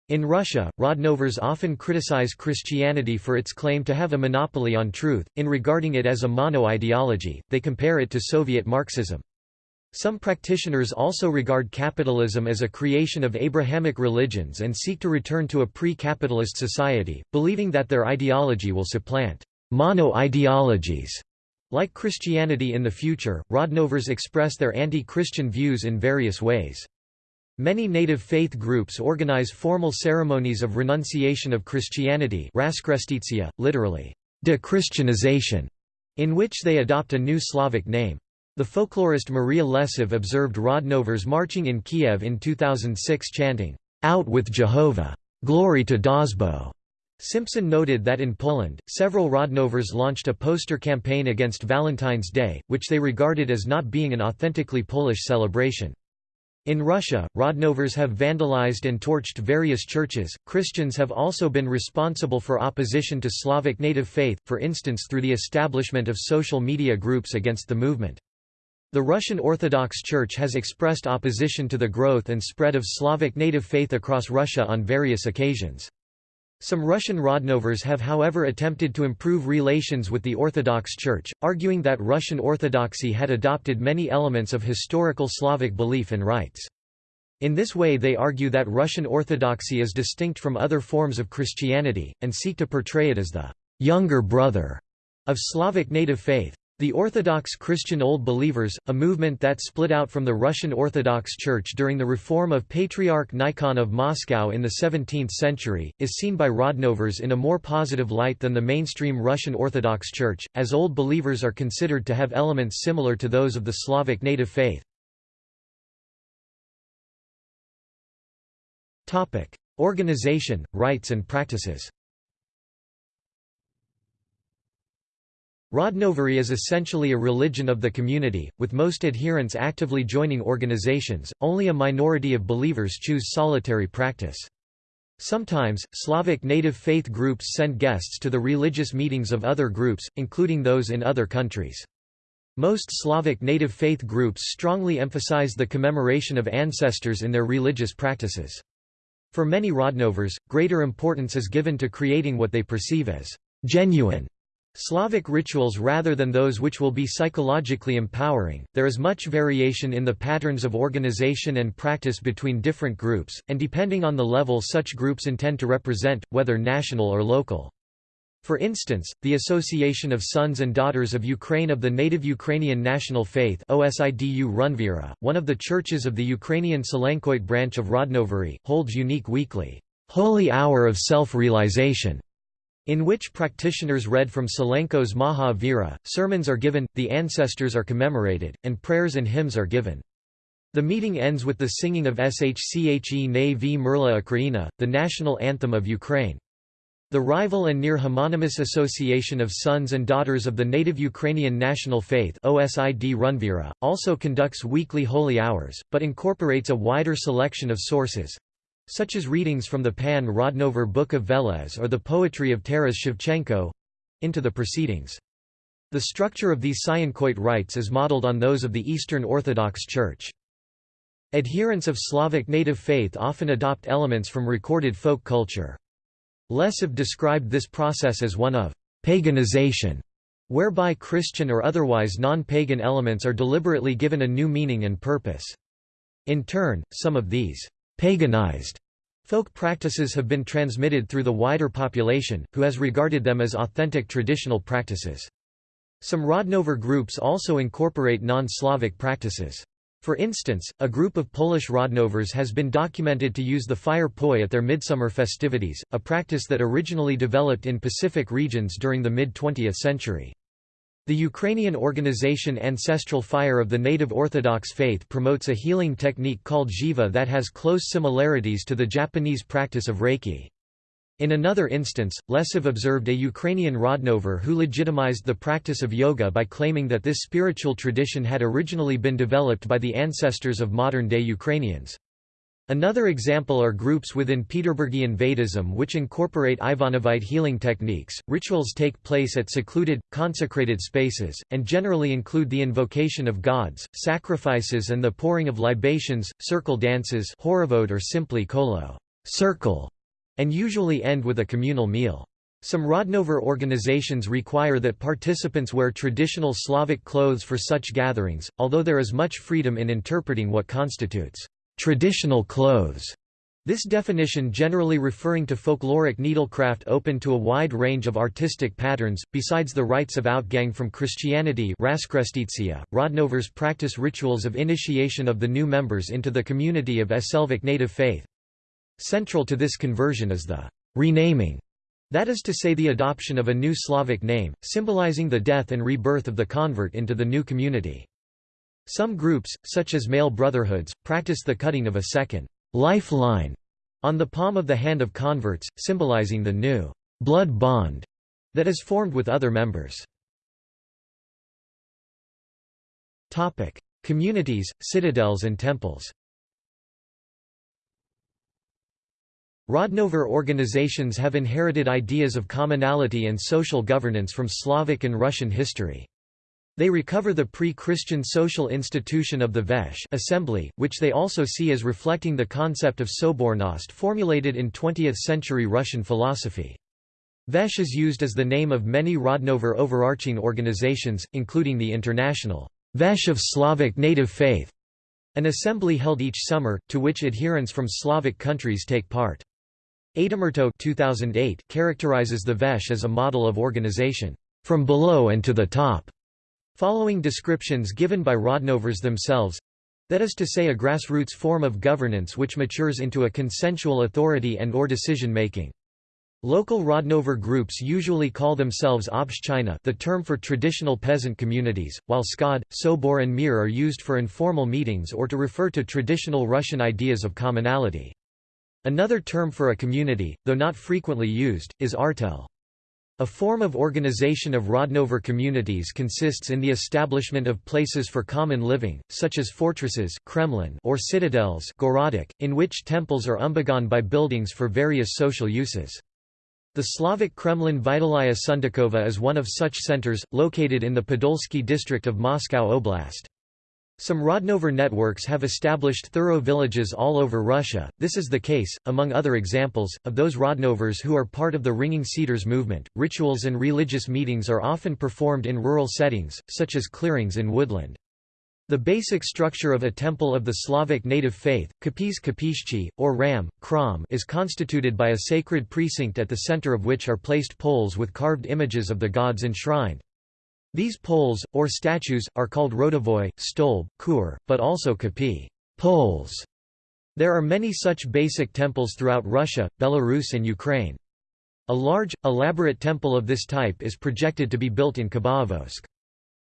In Russia, Rodnovers often criticize Christianity for its claim to have a monopoly on truth. In regarding it as a mono-ideology, they compare it to Soviet Marxism. Some practitioners also regard capitalism as a creation of Abrahamic religions and seek to return to a pre-capitalist society, believing that their ideology will supplant mono-ideologies. Like Christianity in the future, Rodnovers express their anti-Christian views in various ways. Many native faith groups organize formal ceremonies of renunciation of Christianity literally, de-Christianization, in which they adopt a new Slavic name. The folklorist Maria Lesiv observed Rodnovers marching in Kiev in 2006 chanting, "'Out with Jehovah! Glory to Dazhbog!' Simpson noted that in Poland, several Rodnovers launched a poster campaign against Valentine's Day, which they regarded as not being an authentically Polish celebration. In Russia, Rodnovers have vandalized and torched various churches. Christians have also been responsible for opposition to Slavic native faith, for instance through the establishment of social media groups against the movement. The Russian Orthodox Church has expressed opposition to the growth and spread of Slavic native faith across Russia on various occasions. Some Russian Rodnovers have however attempted to improve relations with the Orthodox Church, arguing that Russian Orthodoxy had adopted many elements of historical Slavic belief and rites. In this way they argue that Russian Orthodoxy is distinct from other forms of Christianity, and seek to portray it as the «younger brother» of Slavic native faith. The Orthodox Christian Old Believers, a movement that split out from the Russian Orthodox Church during the reform of Patriarch Nikon of Moscow in the 17th century, is seen by Rodnovers in a more positive light than the mainstream Russian Orthodox Church, as Old Believers are considered to have elements similar to those of the Slavic native faith. Organization, rites and practices Rodnovery is essentially a religion of the community, with most adherents actively joining organizations, only a minority of believers choose solitary practice. Sometimes, Slavic native faith groups send guests to the religious meetings of other groups, including those in other countries. Most Slavic native faith groups strongly emphasize the commemoration of ancestors in their religious practices. For many Rodnovers, greater importance is given to creating what they perceive as genuine Slavic rituals rather than those which will be psychologically empowering. There is much variation in the patterns of organization and practice between different groups, and depending on the level such groups intend to represent, whether national or local. For instance, the Association of Sons and Daughters of Ukraine of the Native Ukrainian National Faith OSIDU Runvira, one of the churches of the Ukrainian Sylenkoite branch of Rodnovery, holds unique weekly, holy hour of self-realization in which practitioners read from Sylenko's Maha Vira, sermons are given, the ancestors are commemorated, and prayers and hymns are given. The meeting ends with the singing of Shche Ne v Merla Ukraina, the national anthem of Ukraine. The rival and near homonymous Association of Sons and Daughters of the Native Ukrainian National Faith OSID Runvira, also conducts weekly holy hours, but incorporates a wider selection of sources, such as readings from the Pan Rodnover Book of Veles or the poetry of Taras Shevchenko into the proceedings. The structure of these Sylenkoite rites is modeled on those of the Eastern Orthodox Church. Adherents of Slavic native faith often adopt elements from recorded folk culture. Lesiv described this process as one of paganization, whereby Christian or otherwise non-pagan elements are deliberately given a new meaning and purpose. In turn, some of these paganized folk practices have been transmitted through the wider population, who has regarded them as authentic traditional practices. Some Rodnover groups also incorporate non-Slavic practices. For instance, a group of Polish Rodnovers has been documented to use the fire poi at their midsummer festivities, a practice that originally developed in Pacific regions during the mid-20th century. The Ukrainian organization Ancestral Fire of the Native Orthodox Faith promotes a healing technique called jiva that has close similarities to the Japanese practice of Reiki. In another instance, Lesiv observed a Ukrainian Rodnover who legitimized the practice of yoga by claiming that this spiritual tradition had originally been developed by the ancestors of modern-day Ukrainians. Another example are groups within Peterburgian Vedism which incorporate Ivanovite healing techniques. Rituals take place at secluded, consecrated spaces, and generally include the invocation of gods, sacrifices, and the pouring of libations, circle dances, or simply kolo, circle, and usually end with a communal meal. Some Rodnover organizations require that participants wear traditional Slavic clothes for such gatherings, although there is much freedom in interpreting what constitutes traditional clothes. This definition generally referring to folkloric needlecraft open to a wide range of artistic patterns. Besides the rites of outgang from Christianity, Rodnovers practice rituals of initiation of the new members into the community of Slavic native faith. Central to this conversion is the renaming, that is to say the adoption of a new Slavic name, symbolizing the death and rebirth of the convert into the new community. Some groups, such as male brotherhoods, practice the cutting of a second lifeline on the palm of the hand of converts, symbolizing the new blood bond that is formed with other members. Topic: Communities, citadels and temples. Rodnover organizations have inherited ideas of commonality and social governance from Slavic and Russian history. They recover the pre-Christian social institution of the Veche assembly, which they also see as reflecting the concept of sobornost formulated in 20th-century Russian philosophy. Veche is used as the name of many Rodnover overarching organizations, including the international Veche of Slavic native faith, an assembly held each summer, to which adherents from Slavic countries take part. Aitamurto 2008 characterizes the Veche as a model of organization, "...from below and to the top." Following descriptions given by Rodnovers themselves—that is to say a grassroots form of governance which matures into a consensual authority and or decision-making. Local Rodnover groups usually call themselves Obshchina the term for traditional peasant communities, while skhod, sobor and mir are used for informal meetings or to refer to traditional Russian ideas of commonality. Another term for a community, though not frequently used, is artel. A form of organization of Rodnover communities consists in the establishment of places for common living, such as fortresses Kremlin or citadels in which temples are umbagan by buildings for various social uses. The Slavic Kremlin Vitalaya Sundakova is one of such centers, located in the Podolsky district of Moscow Oblast. Some Rodnover networks have established thorough villages all over Russia. This is the case, among other examples, of those Rodnovers who are part of the Ringing Cedars movement. Rituals and religious meetings are often performed in rural settings, such as clearings in woodland. The basic structure of a temple of the Slavic native faith, kapis kapishchi, or ram, kram, is constituted by a sacred precinct at the center of which are placed poles with carved images of the gods enshrined. These poles, or statues, are called rodovoi, stolb, kur, but also kapi poles. There are many such basic temples throughout Russia, Belarus and Ukraine. A large, elaborate temple of this type is projected to be built in Khabarovsk.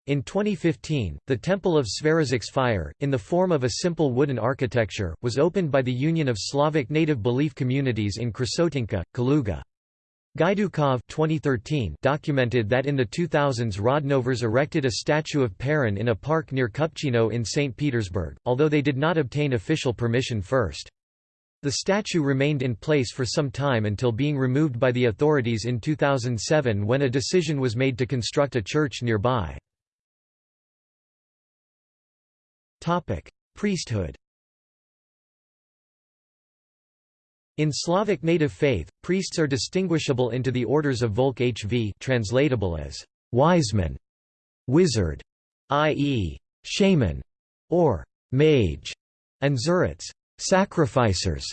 In 2015, the Temple of Svarozhsk Fire, in the form of a simple wooden architecture, was opened by the Union of Slavic Native Belief Communities in Krasotinka, Kaluga. Gaidukov 2013 documented that in the 2000s Rodnovers erected a statue of Perun in a park near Kupchino in St. Petersburg, although they did not obtain official permission first. The statue remained in place for some time until being removed by the authorities in 2007 when a decision was made to construct a church nearby. Priesthood In Slavic native faith, priests are distinguishable into the orders of volkhv translatable as wiseman, wizard, i.e., shaman, or mage, and zurits, sacrificers.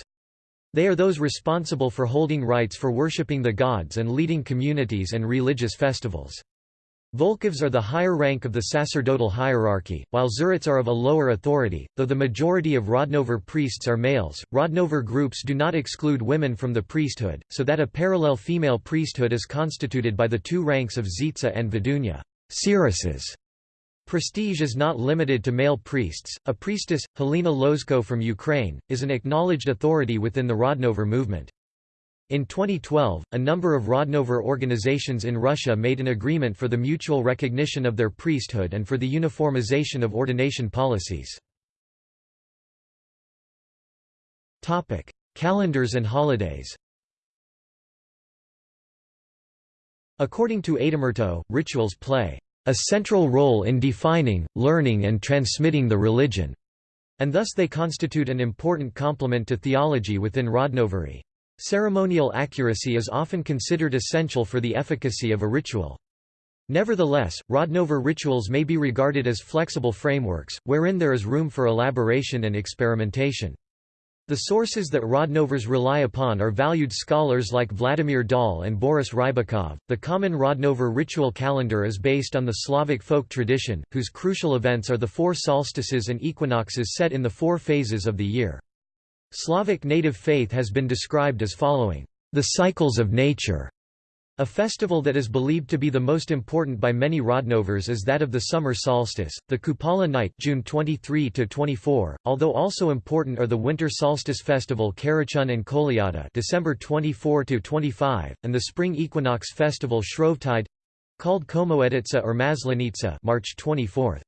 They are those responsible for holding rites for worshipping the gods and leading communities and religious festivals. Volkhvs are the higher rank of the sacerdotal hierarchy, while Zurits are of a lower authority, though the majority of Rodnover priests are males. Rodnover groups do not exclude women from the priesthood, so that a parallel female priesthood is constituted by the two ranks of Zitsa and Vidunya. Prestige is not limited to male priests. A priestess, Helena Lozko from Ukraine, is an acknowledged authority within the Rodnover movement. In 2012, a number of Rodnover organizations in Russia made an agreement for the mutual recognition of their priesthood and for the uniformization of ordination policies. Topic: Calendars and holidays According to Aitamurto, rituals play a central role in defining, learning and transmitting the religion, and thus they constitute an important complement to theology within Rodnovery. Ceremonial accuracy is often considered essential for the efficacy of a ritual. Nevertheless, Rodnover rituals may be regarded as flexible frameworks, wherein there is room for elaboration and experimentation. The sources that Rodnovers rely upon are valued scholars like Vladimir Dahl and Boris Rybakov. The common Rodnover ritual calendar is based on the Slavic folk tradition, whose crucial events are the four solstices and equinoxes set in the four phases of the year. Slavic native faith has been described as following, "...the cycles of nature." A festival that is believed to be the most important by many Rodnovers is that of the summer solstice, the Kupala night June 23 to 24, although also important are the winter solstice festival Karachun and Kolyada December 24 to 25, and the spring equinox festival Shrovetide—called Komoeditsa or Maslenitsa March 24.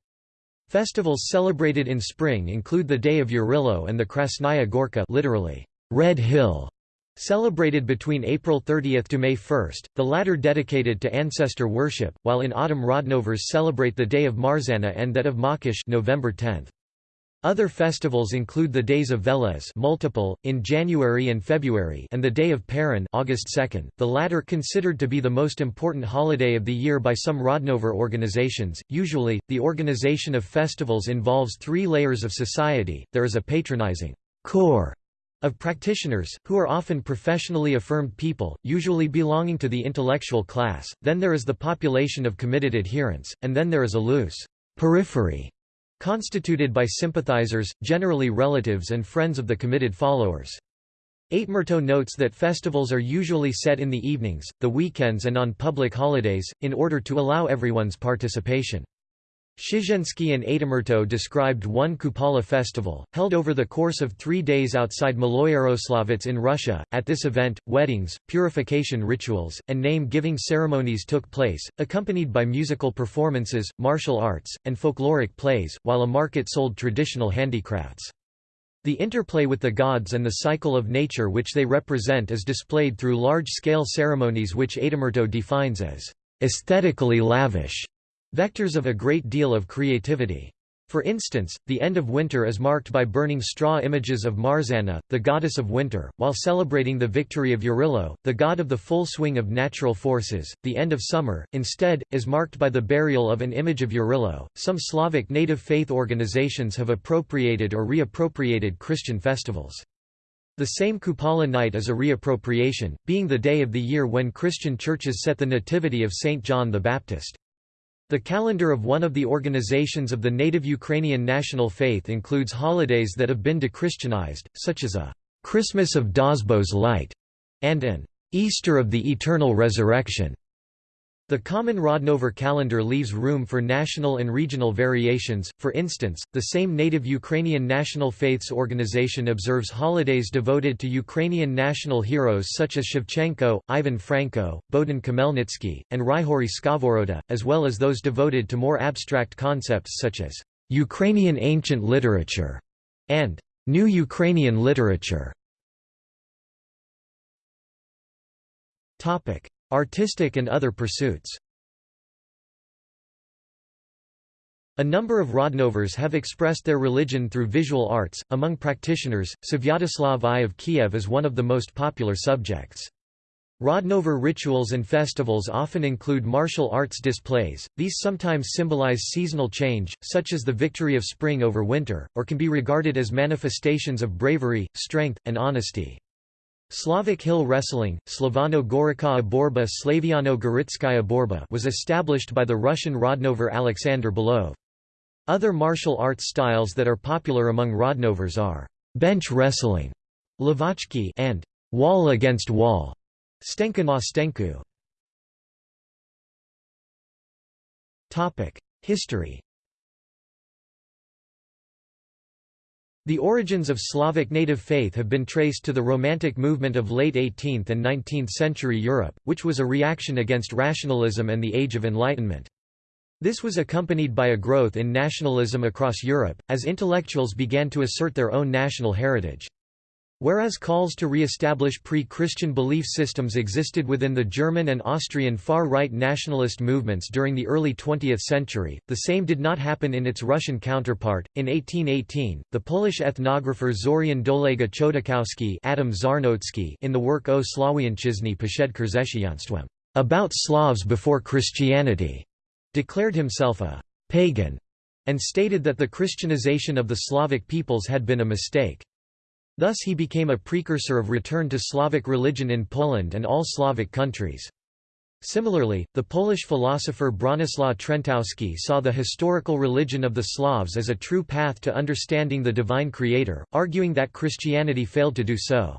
Festivals celebrated in spring include the Day of Yarilo and the Krasnaya Gorka literally, Red Hill, Celebrated between April 30 to May 1, the latter dedicated to ancestor worship, while in autumn Rodnovers celebrate the day of Marzana and that of Mokosh November 10. Other festivals include the days of Veles multiple, in January and February and the Day of Perun August 2, the latter considered to be the most important holiday of the year by some Rodnover organizations. Usually, the organization of festivals involves three layers of society, there is a patronizing core of practitioners, who are often professionally affirmed people, usually belonging to the intellectual class, then there is the population of committed adherents, and then there is a loose periphery constituted by sympathizers, generally relatives and friends of the committed followers. Aitamurto notes that festivals are usually set in the evenings, the weekends and on public holidays, in order to allow everyone's participation. Szyczenski and Aitamurto described one Kupala festival, held over the course of three days outside Maloyaroslavets in Russia. At this event, weddings, purification rituals, and name-giving ceremonies took place, accompanied by musical performances, martial arts, and folkloric plays, while a market sold traditional handicrafts. The interplay with the gods and the cycle of nature which they represent is displayed through large-scale ceremonies which Aitamurto defines as aesthetically lavish Vectors of a great deal of creativity. For instance, the end of winter is marked by burning straw images of Marzana, the goddess of winter, while celebrating the victory of Yarilo, the god of the full swing of natural forces. The end of summer, instead, is marked by the burial of an image of Yarilo. Some Slavic native faith organizations have appropriated or reappropriated Christian festivals. The same Kupala night is a reappropriation, being the day of the year when Christian churches set the nativity of Saint John the Baptist. The calendar of one of the organizations of the native Ukrainian national faith includes holidays that have been dechristianized, such as a Christmas of Dazhbog's Light and an Easter of the Eternal Resurrection. The common Rodnover calendar leaves room for national and regional variations, for instance, the same native Ukrainian National Faiths organization observes holidays devoted to Ukrainian national heroes such as Shevchenko, Ivan Franko, Bohdan Khmelnytsky, and Ryhorij Skovoroda, as well as those devoted to more abstract concepts such as Ukrainian ancient literature and New Ukrainian literature. Artistic and other pursuits A number of Rodnovers have expressed their religion through visual arts. Among practitioners, Svyatoslav I of Kiev is one of the most popular subjects. Rodnover rituals and festivals often include martial arts displays, these sometimes symbolize seasonal change, such as the victory of spring over winter, or can be regarded as manifestations of bravery, strength, and honesty. Slavic hill wrestling, Slavano-Gorikaya Borba Slaviano-Goritskaya Borba was established by the Russian Rodnover Alexander Belov. Other martial arts styles that are popular among Rodnovers are bench wrestling Lavochki and wall against wall Stenka na stenku. History The origins of Slavic native faith have been traced to the Romantic movement of late 18th and 19th century Europe, which was a reaction against rationalism and the Age of Enlightenment. This was accompanied by a growth in nationalism across Europe, as intellectuals began to assert their own national heritage. Whereas calls to re-establish pre-Christian belief systems existed within the German and Austrian far-right nationalist movements during the early 20th century, the same did not happen in its Russian counterpart. In 1818, the Polish ethnographer Zorian Dolega Chodakowski Adam Zarnotsky in the work O Slawianczyzny Przed Chrześcijanstwem, About Slavs Before Christianity, declared himself a pagan, and stated that the Christianization of the Slavic peoples had been a mistake. Thus he became a precursor of return to Slavic religion in Poland and all Slavic countries. Similarly, the Polish philosopher Bronislaw Trentowski saw the historical religion of the Slavs as a true path to understanding the divine creator, arguing that Christianity failed to do so.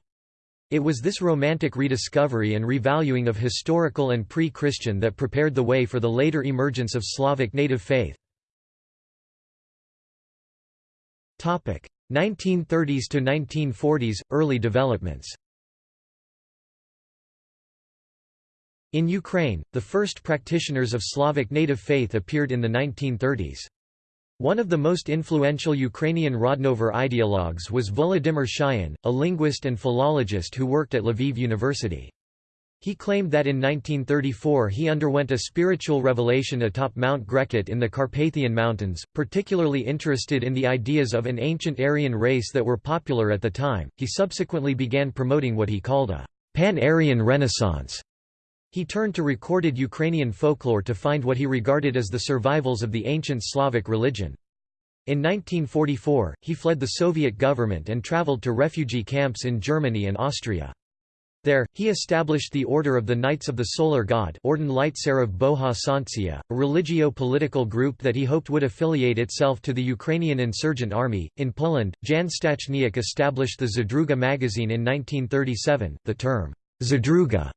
It was this romantic rediscovery and revaluing of historical and pre-Christian that prepared the way for the later emergence of Slavic native faith. 1930s to 1940s – Early developments In Ukraine, the first practitioners of Slavic native faith appeared in the 1930s. One of the most influential Ukrainian Rodnover ideologues was Volodymyr Shaian, a linguist and philologist who worked at Lviv University. He claimed that in 1934 he underwent a spiritual revelation atop Mount Grekut in the Carpathian Mountains, particularly interested in the ideas of an ancient Aryan race that were popular at the time. He subsequently began promoting what he called a pan-Aryan renaissance. He turned to recorded Ukrainian folklore to find what he regarded as the survivals of the ancient Slavic religion. In 1944, he fled the Soviet government and traveled to refugee camps in Germany and Austria. There, he established the Order of the Knights of the Solar God Orden Leitserov Boha Sancia, a religio-political group that he hoped would affiliate itself to the Ukrainian insurgent army. In Poland, Jan Stachniak established the Zadruga magazine in 1937. The term, Zadruga,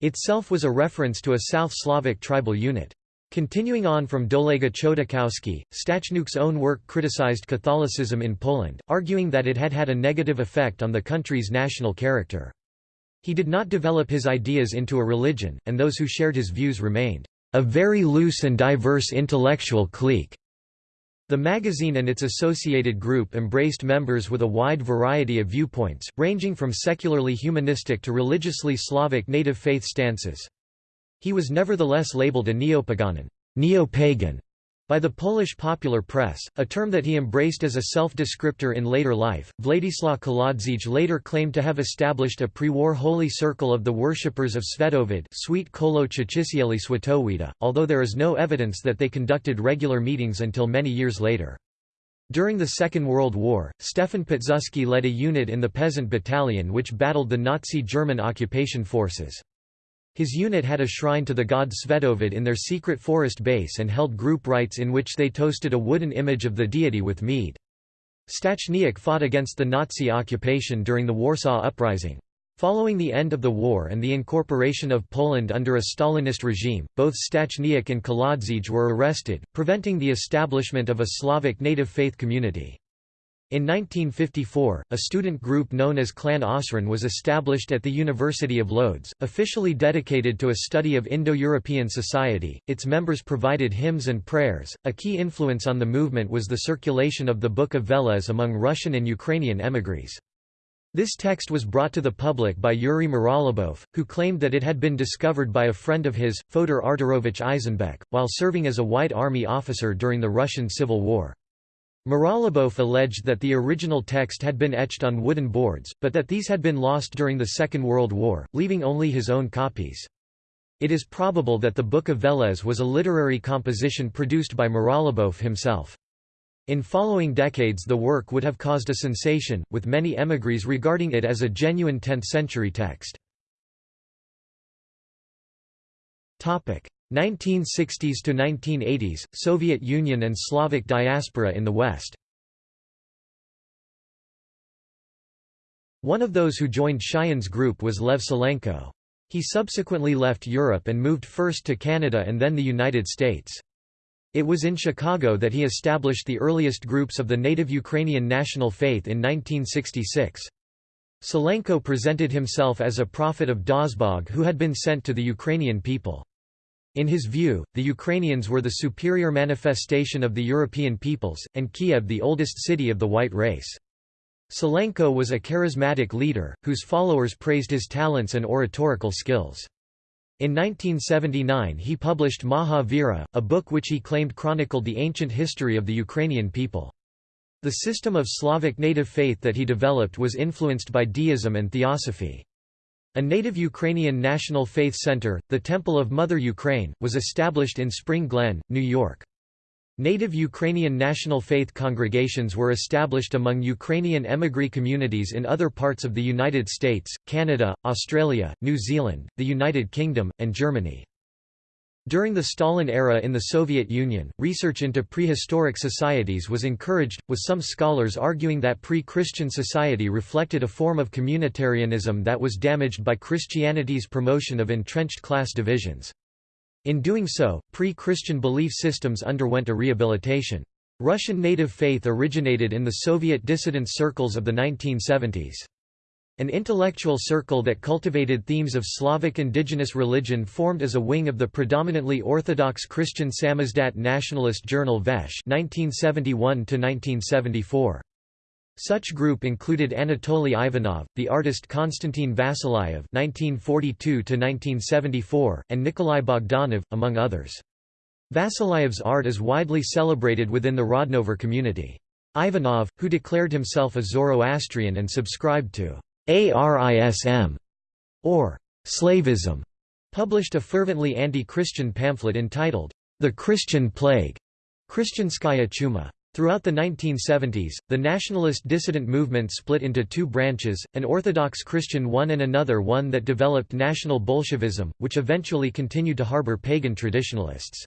itself was a reference to a South Slavic tribal unit. Continuing on from Dolega Chodakowski, Stachniak's own work criticized Catholicism in Poland, arguing that it had had a negative effect on the country's national character. He did not develop his ideas into a religion, and those who shared his views remained a very loose and diverse intellectual clique. The magazine and its associated group embraced members with a wide variety of viewpoints, ranging from secularly humanistic to religiously Slavic native faith stances. He was nevertheless labeled a neo-pagan", by the Polish popular press, a term that he embraced as a self-descriptor in later life, Władysław Kolodziej later claimed to have established a pre-war holy circle of the worshippers of Svetovid sweet Kolo Swatowida, although there is no evidence that they conducted regular meetings until many years later. During the Second World War, Stefan Pilsudski led a unit in the Peasant Battalion which battled the Nazi German occupation forces. His unit had a shrine to the god Svetovid in their secret forest base and held group rites in which they toasted a wooden image of the deity with mead. Stachniak fought against the Nazi occupation during the Warsaw Uprising. Following the end of the war and the incorporation of Poland under a Stalinist regime, both Stachniak and Kolodziej were arrested, preventing the establishment of a Slavic native faith community. In 1954, a student group known as Clan Osran was established at the University of Lodz, officially dedicated to a study of Indo-European society. Its members provided hymns and prayers. A key influence on the movement was the circulation of the Book of Veles among Russian and Ukrainian émigrés. This text was brought to the public by Yuri Mirolyubov, who claimed that it had been discovered by a friend of his, Fodor Arturovich Eisenbeck, while serving as a White Army officer during the Russian Civil War. Mirolyubov alleged that the original text had been etched on wooden boards, but that these had been lost during the Second World War, leaving only his own copies. It is probable that the Book of Veles was a literary composition produced by Mirolyubov himself. In following decades the work would have caused a sensation, with many émigrés regarding it as a genuine 10th-century text. 1960s to 1980s, Soviet Union and Slavic diaspora in the West One of those who joined Shaian's group was Lev Sylenko. He subsequently left Europe and moved first to Canada and then the United States. It was in Chicago that he established the earliest groups of the native Ukrainian national faith in 1966. Sylenko presented himself as a prophet of Dazhbog who had been sent to the Ukrainian people. In his view, the Ukrainians were the superior manifestation of the European peoples, and Kiev the oldest city of the white race. Sylenko was a charismatic leader, whose followers praised his talents and oratorical skills. In 1979 he published Maha Vira, a book which he claimed chronicled the ancient history of the Ukrainian people. The system of Slavic native faith that he developed was influenced by deism and theosophy. A native Ukrainian National Faith Center, the Temple of Mother Ukraine, was established in Spring Glen, New York. Native Ukrainian national faith congregations were established among Ukrainian émigré communities in other parts of the United States, Canada, Australia, New Zealand, the United Kingdom, and Germany. During the Stalin era in the Soviet Union, research into prehistoric societies was encouraged, with some scholars arguing that pre-Christian society reflected a form of communitarianism that was damaged by Christianity's promotion of entrenched class divisions. In doing so, pre-Christian belief systems underwent a rehabilitation. Russian native faith originated in the Soviet dissident circles of the 1970s. An intellectual circle that cultivated themes of Slavic indigenous religion formed as a wing of the predominantly Orthodox Christian Samizdat nationalist journal Veche 1971 Such group included Anatoly Ivanov, the artist Konstantin Vasilyev (1942–1974), and Nikolai Bogdanov, among others. Vasilyev's art is widely celebrated within the Rodnover community. Ivanov, who declared himself a Zoroastrian and subscribed to Arism, or Slavism, published a fervently anti-Christian pamphlet entitled, The Christian Plague, Christianskaya Chuma. Throughout the 1970s, the nationalist dissident movement split into two branches, an Orthodox Christian one and another one that developed National Bolshevism, which eventually continued to harbor pagan traditionalists.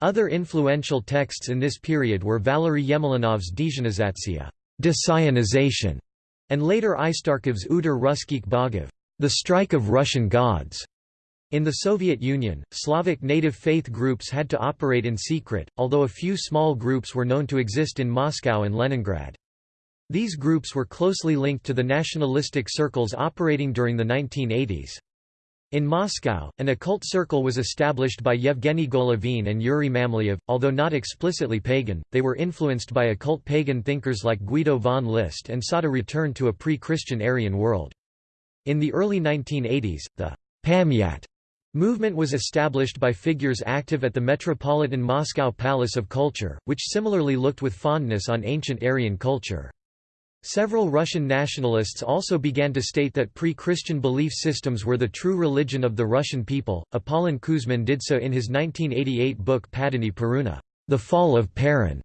Other influential texts in this period were Valery Yemelyanov's Dezhenizatsiya, Desionization, and later Aistarkov's Udar Ruskik Bogov, The Strike of Russian Gods. In the Soviet Union, Slavic native faith groups had to operate in secret, although a few small groups were known to exist in Moscow and Leningrad. These groups were closely linked to the nationalistic circles operating during the 1980s. In Moscow, an occult circle was established by Yevgeny Golovin and Yuri Mamleyev. Although not explicitly pagan, they were influenced by occult pagan thinkers like Guido von List and sought a return to a pre-Christian Aryan world. In the early 1980s, the Pamyat movement was established by figures active at the Metropolitan Moscow Palace of Culture, which similarly looked with fondness on ancient Aryan culture. Several Russian nationalists also began to state that pre-Christian belief systems were the true religion of the Russian people. Apollon Kuzmin did so in his 1988 book Padani Peruna, The Fall of Perun.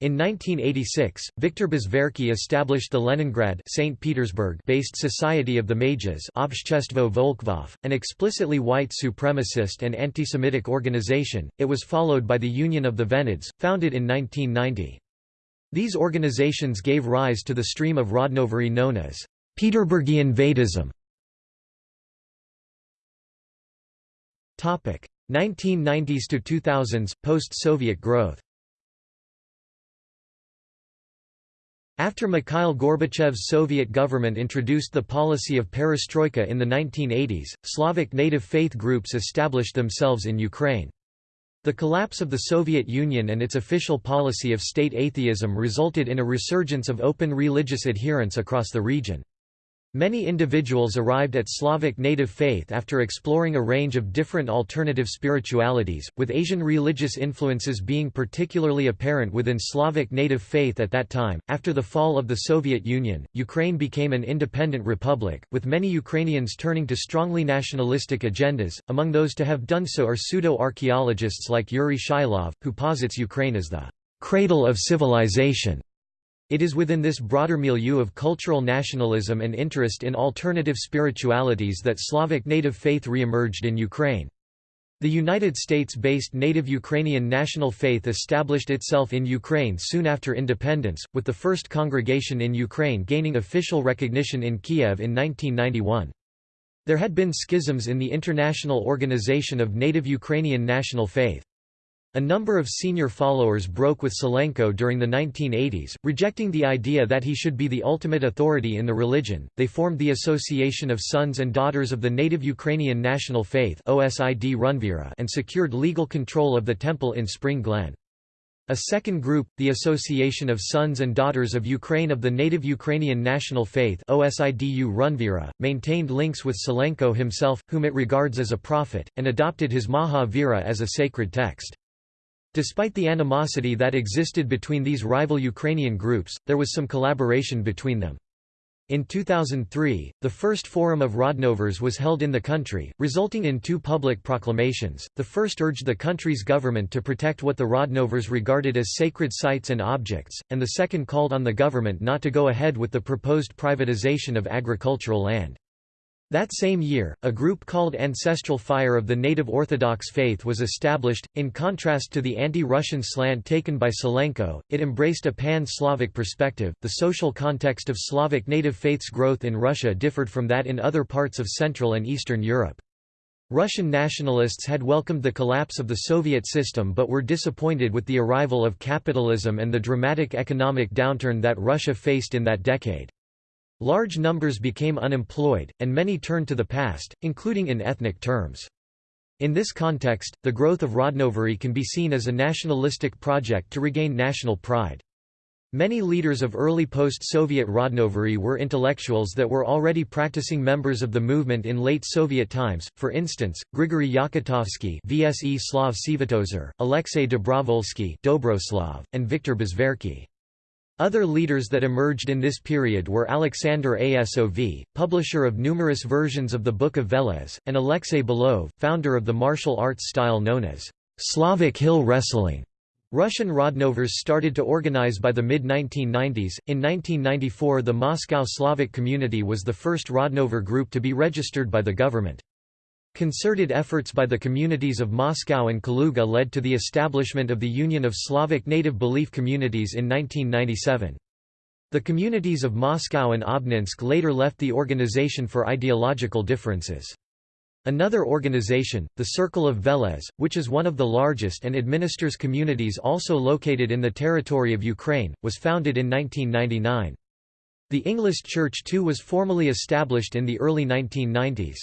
In 1986, Viktor Bezverkhy established the Leningrad St. Petersburg-based Society of the Mages Volkhvov, an explicitly white supremacist and anti-Semitic organization. It was followed by the Union of the Venids, founded in 1990. These organizations gave rise to the stream of Rodnovery known as Peterburgian Vedism. 1990s to 2000s, post-Soviet growth After Mikhail Gorbachev's Soviet government introduced the policy of perestroika in the 1980s, Slavic native faith groups established themselves in Ukraine. The collapse of the Soviet Union and its official policy of state atheism resulted in a resurgence of open religious adherence across the region. Many individuals arrived at Slavic native faith after exploring a range of different alternative spiritualities, with Asian religious influences being particularly apparent within Slavic native faith at that time. After the fall of the Soviet Union, Ukraine became an independent republic, with many Ukrainians turning to strongly nationalistic agendas. Among those to have done so are pseudo archaeologists like Yuri Shilov, who posits Ukraine as the cradle of civilization it is within this broader milieu of cultural nationalism and interest in alternative spiritualities that Slavic native faith re-emerged in Ukraine. The United States-based native Ukrainian national faith established itself in Ukraine soon after independence, with the first congregation in Ukraine gaining official recognition in Kiev in 1991. There had been schisms in the International Organization of Native Ukrainian National Faith. A number of senior followers broke with Sylenko during the 1980s, rejecting the idea that he should be the ultimate authority in the religion. They formed the Association of Sons and Daughters of the Native Ukrainian National Faith (OSID Runvira) and secured legal control of the temple in Spring Glen. A second group, the Association of Sons and Daughters of Ukraine of the Native Ukrainian National Faith OSIDU Runvira, maintained links with Sylenko himself, whom it regards as a prophet, and adopted his Maha Vira as a sacred text. Despite the animosity that existed between these rival Ukrainian groups, there was some collaboration between them. In 2003, the first Forum of Rodnovers was held in the country, resulting in two public proclamations. The first urged the country's government to protect what the Rodnovers regarded as sacred sites and objects, and the second called on the government not to go ahead with the proposed privatization of agricultural land. That same year, a group called Ancestral Fire of the Native Orthodox Faith was established. In contrast to the anti Russian slant taken by Sylenko, it embraced a pan Slavic perspective. The social context of Slavic native faith's growth in Russia differed from that in other parts of Central and Eastern Europe. Russian nationalists had welcomed the collapse of the Soviet system but were disappointed with the arrival of capitalism and the dramatic economic downturn that Russia faced in that decade. Large numbers became unemployed, and many turned to the past, including in ethnic terms. In this context, the growth of Rodnovery can be seen as a nationalistic project to regain national pride. Many leaders of early post-Soviet Rodnovery were intellectuals that were already practicing members of the movement in late Soviet times, for instance, Grigory Yakutovsky VSE Slav Alexei Dobrovolsky Dobroslav, and Viktor Bezverkhy. Other leaders that emerged in this period were Alexander Asov, publisher of numerous versions of the Book of Veles, and Alexei Belov, founder of the martial arts style known as Slavic hill wrestling. Russian Rodnovers started to organize by the mid-1990s. In 1994 the Moscow Slavic community was the first Rodnover group to be registered by the government. Concerted efforts by the communities of Moscow and Kaluga led to the establishment of the Union of Slavic Native Belief Communities in 1997. The communities of Moscow and Obninsk later left the organization for ideological differences. Another organization, the Circle of Veles, which is one of the largest and administers communities also located in the territory of Ukraine, was founded in 1999. The Ynglist Church too was formally established in the early 1990s.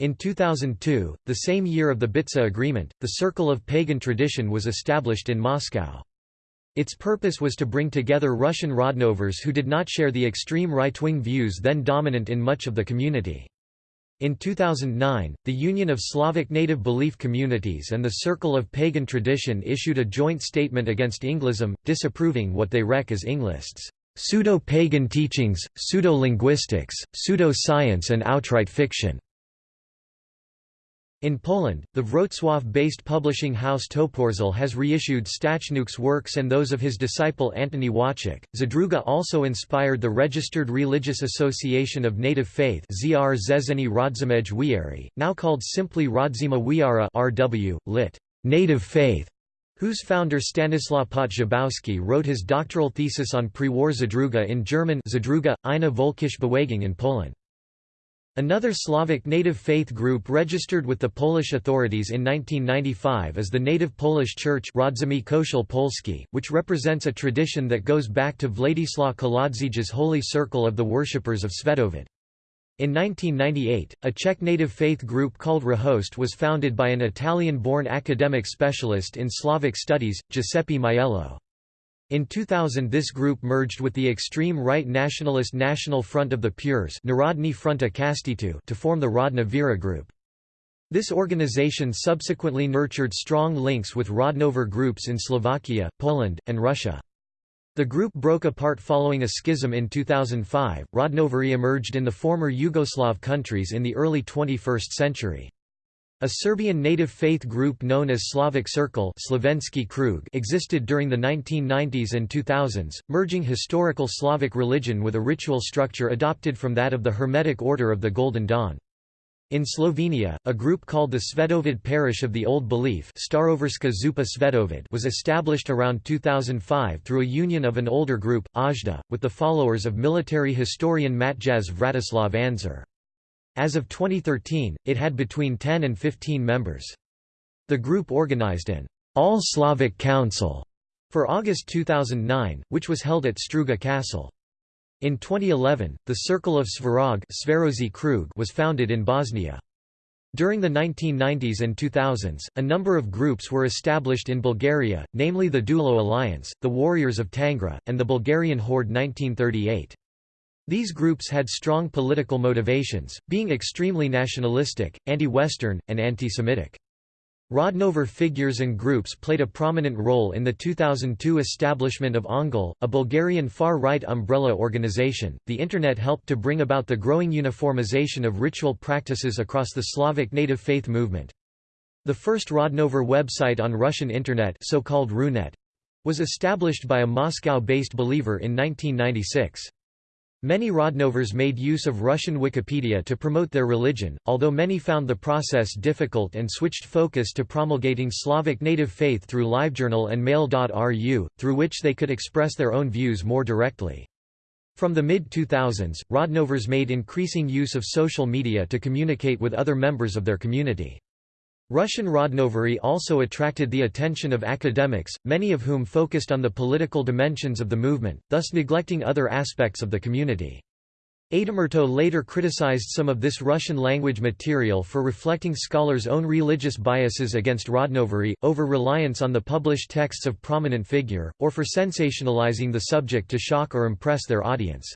In 2002, the same year of the Bitsa Agreement, the Circle of Pagan Tradition was established in Moscow. Its purpose was to bring together Russian Rodnovers who did not share the extreme right-wing views then dominant in much of the community. In 2009, the Union of Slavic Native Belief Communities and the Circle of Pagan Tradition issued a joint statement against Ynglism, disapproving what they rec as Ynglists, pseudo-pagan teachings, pseudo-linguistics, pseudo-science and outright fiction. In Poland, the Wrocław-based publishing house Toporzel has reissued Stachniak's works and those of his disciple Antoni Łaczek. Zadruga also inspired the Registered Religious Association of Native Faith ZR Zezeni Rodzimej Wieri, now called simply Rodzima Wiara RW, lit. Native Faith, whose founder Stanislaw Poczobowski wrote his doctoral thesis on pre-war Zadruga in German Zadruga, eine Volkisch Bewegung in Poland. Another Slavic native faith group registered with the Polish authorities in 1995 is the Native Polish Church Polski, which represents a tradition that goes back to Władysław Kolodziej's holy circle of the worshippers of Svetovid. In 1998, a Czech native faith group called Rahost was founded by an Italian-born academic specialist in Slavic studies, Giuseppe Maiello. In 2000 this group merged with the extreme right nationalist National Front of the Pures Narodny Fronta Kastitu to form the Rodna Vera group. This organization subsequently nurtured strong links with Rodnover groups in Slovakia, Poland, and Russia. The group broke apart following a schism in 2005. Rodnovery emerged in the former Yugoslav countries in the early 21st century. A Serbian native faith group known as Slavic Circle Krug existed during the 1990s and 2000s, merging historical Slavic religion with a ritual structure adopted from that of the Hermetic Order of the Golden Dawn. In Slovenia, a group called the Svetovid Parish of the Old Belief Zupa Svetovid was established around 2005 through a union of an older group, Ajda, with the followers of military historian Matjaz Vratislav Anzer. As of 2013, it had between 10 and 15 members. The group organized an All Slavic Council for August 2009, which was held at Struga Castle. In 2011, the Circle of Svarog was founded in Bosnia. During the 1990s and 2000s, a number of groups were established in Bulgaria, namely the Dulo Alliance, the Warriors of Tangra, and the Bulgarian Horde 1938. These groups had strong political motivations, being extremely nationalistic, anti-Western, and anti-Semitic. Rodnover figures and groups played a prominent role in the 2002 establishment of Ongol, a Bulgarian far-right umbrella organization. The Internet helped to bring about the growing uniformization of ritual practices across the Slavic native faith movement. The first Rodnover website on Russian Internet, so-called Runet, was established by a Moscow-based believer in 1996. Many Rodnovers made use of Russian Wikipedia to promote their religion, although many found the process difficult and switched focus to promulgating Slavic native faith through LiveJournal and Mail.ru, through which they could express their own views more directly. From the mid-2000s, Rodnovers made increasing use of social media to communicate with other members of their community. Russian Rodnovery also attracted the attention of academics, many of whom focused on the political dimensions of the movement, thus neglecting other aspects of the community. Aitamurto later criticized some of this Russian-language material for reflecting scholars' own religious biases against Rodnovery, over-reliance on the published texts of prominent figure, or for sensationalizing the subject to shock or impress their audience.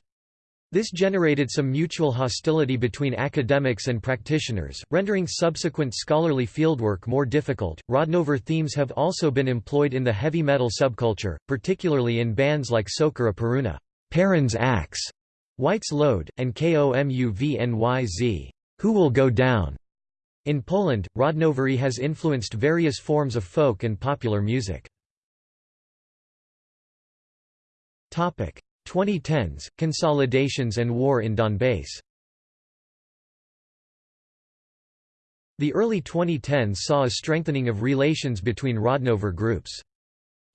This generated some mutual hostility between academics and practitioners, rendering subsequent scholarly fieldwork more difficult. Rodnover themes have also been employed in the heavy metal subculture, particularly in bands like Sokora Peruna, Perun's Axe, White's Load, and KOMUVNYZ, Who Will Go Down. In Poland, Rodnovery has influenced various forms of folk and popular music. 2010s, consolidations and war in Donbass The early 2010s saw a strengthening of relations between Rodnover groups.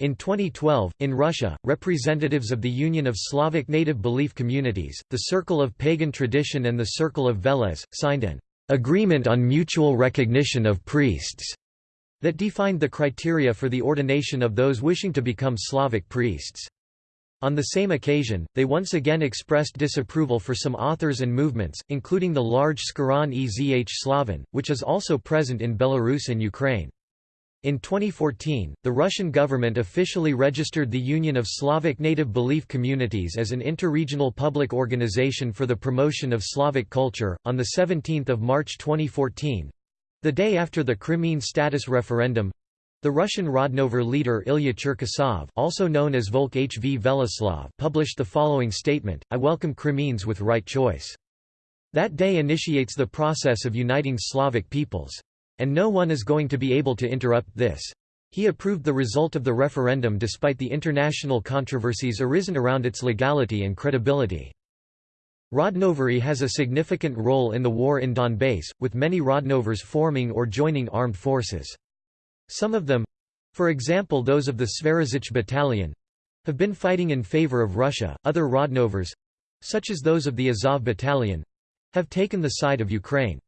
In 2012, in Russia, representatives of the Union of Slavic Native Belief Communities, the Circle of Pagan Tradition and the Circle of Veles, signed an agreement on mutual recognition of priests that defined the criteria for the ordination of those wishing to become Slavic priests. On the same occasion, they once again expressed disapproval for some authors and movements, including the large Skhiran Ezh Slavin, which is also present in Belarus and Ukraine. In 2014, the Russian government officially registered the Union of Slavic Native Belief Communities as an interregional public organization for the promotion of Slavic culture. On the 17th of March 2014, the day after the Crimean status referendum, the Russian Rodnover leader Ilya Cherkasov, also known as Volk H. V. Veleslav, published the following statement: "I welcome Crimeans with right choice." That day initiates the process of uniting Slavic peoples. And no one is going to be able to interrupt this. He approved the result of the referendum despite the international controversies arisen around its legality and credibility. Rodnovery has a significant role in the war in Donbass, with many Rodnovers forming or joining armed forces. Some of them—for example those of the Svarozhych Battalion—have been fighting in favor of Russia, other Rodnovers—such as those of the Azov Battalion—have taken the side of Ukraine.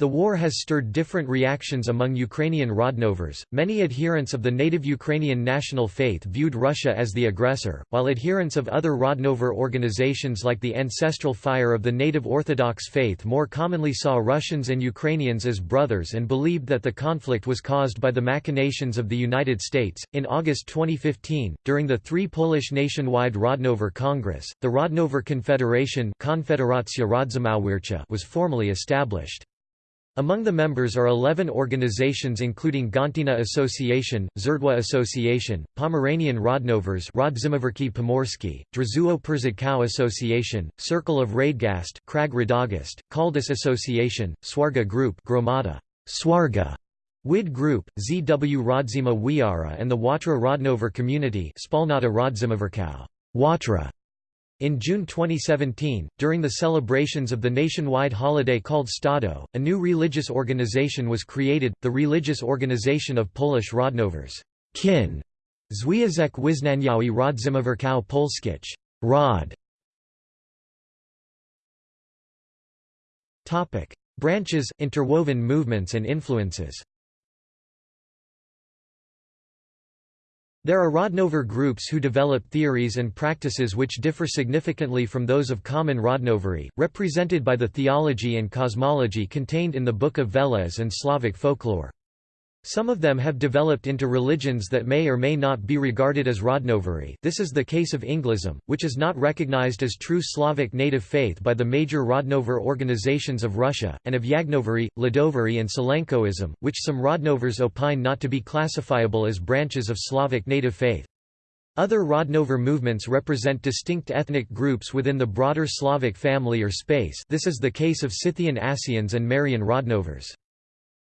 The war has stirred different reactions among Ukrainian Rodnovers. Many adherents of the native Ukrainian national faith viewed Russia as the aggressor, while adherents of other Rodnover organizations like the Ancestral Fire of the Native Orthodox faith more commonly saw Russians and Ukrainians as brothers and believed that the conflict was caused by the machinations of the United States. In August 2015, during the three Polish nationwide Rodnover Congress, the Rodnover Confederation was formally established. Among the members are 11 organizations including Gantina Association, Zerdwa Association, Pomeranian Rodnovers Rodzimaverki Pomorsky, Drzuo Przydkow Association, Circle of Radgast Krag Radagast, Kaldus Association, Swarga Group Gromada, Swarga, WID Group, ZW Rodzima Wiara and the Watra Rodnover Community Spalnata Rodzimaverkow, Watra. In June 2017, during the celebrations of the nationwide holiday called Stado, a new religious organization was created, the Religious Organization of Polish Rodnovers. Kin, Związek Wyznaniowy Rodzimawerkow Polskich. Rod. Branches, interwoven movements and influences There are Rodnover groups who develop theories and practices which differ significantly from those of common Rodnovery, represented by the theology and cosmology contained in the Book of Veles and Slavic folklore. Some of them have developed into religions that may or may not be regarded as Rodnovery this is the case of Ynglism, which is not recognized as true Slavic native faith by the major Rodnover organizations of Russia, and of Yagnovery, Ladovery and Sylenkoism, which some Rodnovers opine not to be classifiable as branches of Slavic native faith. Other Rodnover movements represent distinct ethnic groups within the broader Slavic family or space this is the case of Scythian Asians and Marian Rodnovers.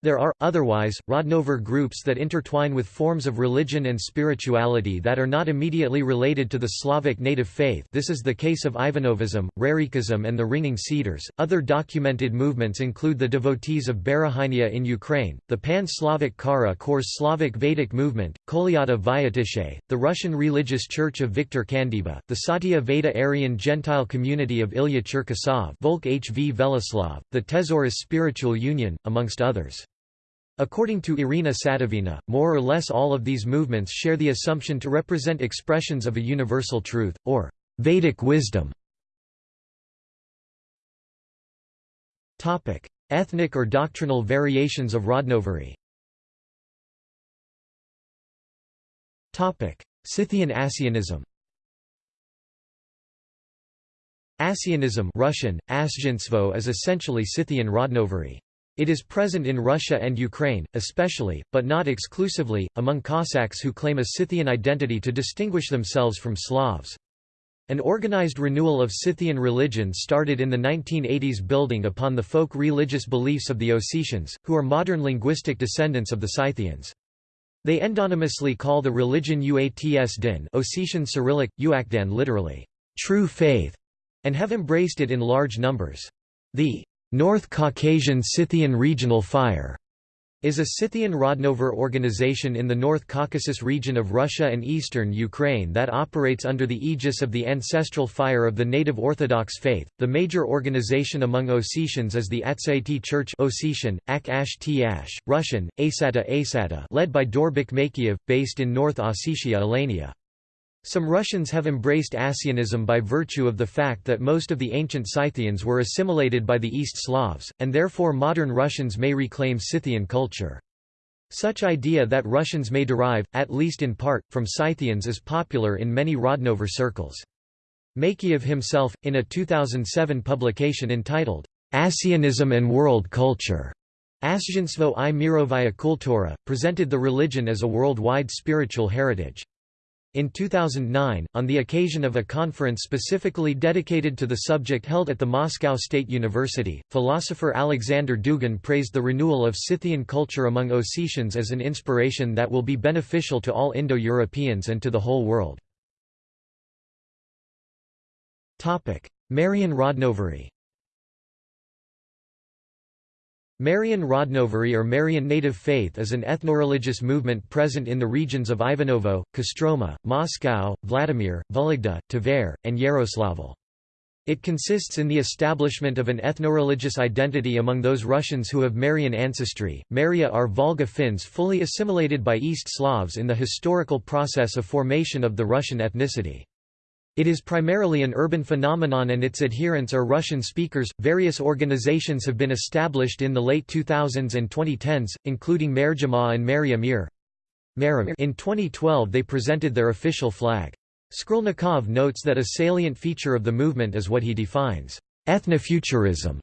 There are, otherwise, Rodnover groups that intertwine with forms of religion and spirituality that are not immediately related to the Slavic native faith this is the case of Ivanovism, Rarikism and the Ringing Cedars. Other documented movements include the devotees of Barahynia in Ukraine, the Pan-Slavic Kara Kors Slavic Vedic movement, Kolyata Vyatishe, the Russian Religious Church of Viktor Kandiba, the Satya Veda Aryan Gentile community of Ilya Cherkasov Volk H. V. Veleslav, the Tesaurus Spiritual Union, amongst others. According to Irina Sadovina, more or less all of these movements share the assumption to represent expressions of a universal truth, or Vedic wisdom. Ethnic or doctrinal variations of Rodnovery Scythian Asianism Asianism Russian, is essentially Scythian Rodnovery. It is present in Russia and Ukraine, especially, but not exclusively, among Cossacks who claim a Scythian identity to distinguish themselves from Slavs. An organized renewal of Scythian religion started in the 1980s building upon the folk religious beliefs of the Ossetians, who are modern linguistic descendants of the Scythians. They endonymously call the religion Uats din Ossetian Cyrillic, Uakdan literally, true faith, and have embraced it in large numbers. The North Caucasian Scythian Regional Fire is a Scythian Rodnover organization in the North Caucasus region of Russia and eastern Ukraine that operates under the aegis of the ancestral fire of the native Orthodox faith. The major organization among Ossetians is the Atsaiti Church Ossetian, Ak Ash Russian, Asata Asata led by Dorbik Makiev, based in North Ossetia Alania. Some Russians have embraced Asianism by virtue of the fact that most of the ancient Scythians were assimilated by the East Slavs, and therefore modern Russians may reclaim Scythian culture. Such idea that Russians may derive, at least in part, from Scythians is popular in many Rodnover circles. Makiev himself, in a 2007 publication entitled, Asianism and World Culture, Asjinstvo i Mirovaya Kultura, presented the religion as a worldwide spiritual heritage. In 2009, on the occasion of a conference specifically dedicated to the subject held at the Moscow State University, philosopher Alexander Dugin praised the renewal of Scythian culture among Ossetians as an inspiration that will be beneficial to all Indo-Europeans and to the whole world. Marian Rodnovery Marian Rodnovery or Marian Native Faith is an ethnoreligious movement present in the regions of Ivanovo, Kostroma, Moscow, Vladimir, Vologda, Tver, and Yaroslavl. It consists in the establishment of an ethnoreligious identity among those Russians who have Marian ancestry. Maria are Volga Finns fully assimilated by East Slavs in the historical process of formation of the Russian ethnicity. It is primarily an urban phenomenon and its adherents are Russian speakers. Various organizations have been established in the late 2000s and 2010s, including Merjama and Maria Mir. In 2012 they presented their official flag. Skrulnikov notes that a salient feature of the movement is what he defines, ethnofuturism,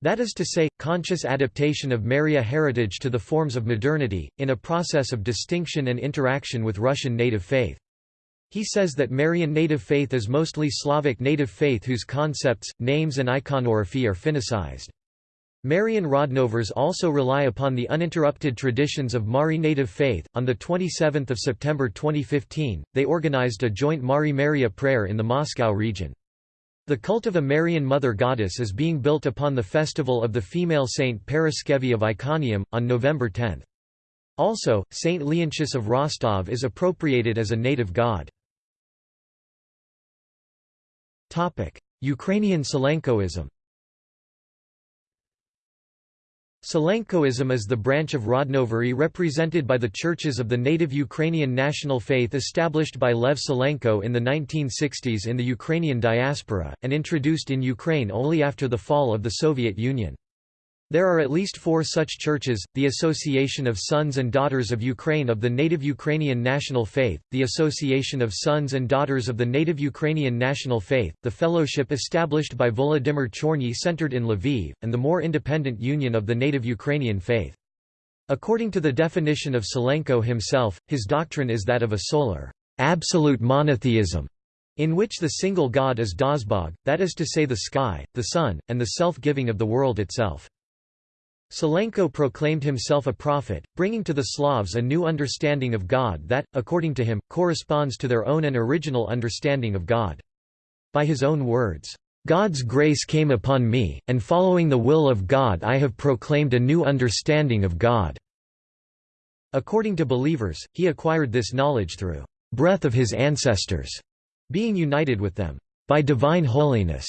that is to say, conscious adaptation of Maria heritage to the forms of modernity, in a process of distinction and interaction with Russian native faith. He says that Marian native faith is mostly Slavic native faith whose concepts, names and iconography are Finnicized. Marian Rodnovers also rely upon the uninterrupted traditions of Mari native faith. On the 27th of September 2015, they organized a joint Mari Maria prayer in the Moscow region. The cult of a Marian mother goddess is being built upon the festival of the female saint Paraskevi of Iconium, on November 10. Also, Saint Leontius of Rostov is appropriated as a native god. Ukrainian Sylenkoism Sylenkoism is the branch of Rodnovery represented by the churches of the native Ukrainian national faith established by Lev Sylenko in the 1960s in the Ukrainian diaspora, and introduced in Ukraine only after the fall of the Soviet Union. There are at least four such churches, the Association of Sons and Daughters of Ukraine of the Native Ukrainian National Faith, the Association of Sons and Daughters of the Native Ukrainian National Faith, the fellowship established by Volodymyr Chorny centered in Lviv, and the more independent Union of the Native Ukrainian Faith. According to the definition of Sylenko himself, his doctrine is that of a solar, absolute monotheism, in which the single God is Dazhbog, that is to say the sky, the sun, and the self-giving of the world itself. Sylenko proclaimed himself a prophet, bringing to the Slavs a new understanding of God that, according to him, corresponds to their own and original understanding of God. By his own words, "...God's grace came upon me, and following the will of God I have proclaimed a new understanding of God." According to believers, he acquired this knowledge through breath of his ancestors, being united with them by divine holiness.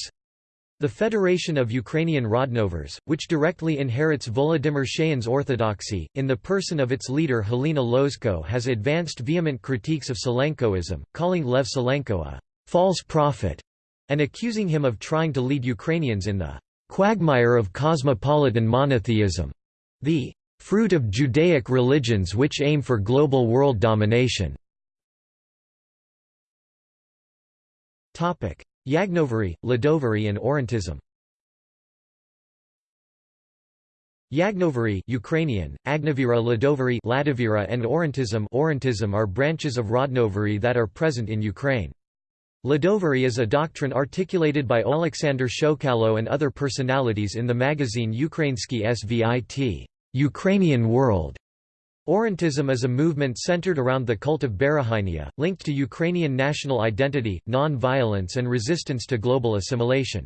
The Federation of Ukrainian Rodnovers, which directly inherits Volodymyr Shaian's orthodoxy, in the person of its leader Helena Lozko has advanced vehement critiques of Sylenkoism, calling Lev Sylenko a «false prophet» and accusing him of trying to lead Ukrainians in the quagmire of cosmopolitan monotheism, the fruit of Judaic religions which aim for global world domination. Yagnovery, Ladovery and Orientism Yagnovery Ukrainian, Agnavira Ladovery Ladavira and Orientism Orientism are branches of Rodnovery that are present in Ukraine. Ladovery is a doctrine articulated by Oleksandr Shokalo and other personalities in the magazine Ukrainsky Svit Ukrainian World. Orientism is a movement centered around the cult of Berehainia, linked to Ukrainian national identity, non-violence and resistance to global assimilation.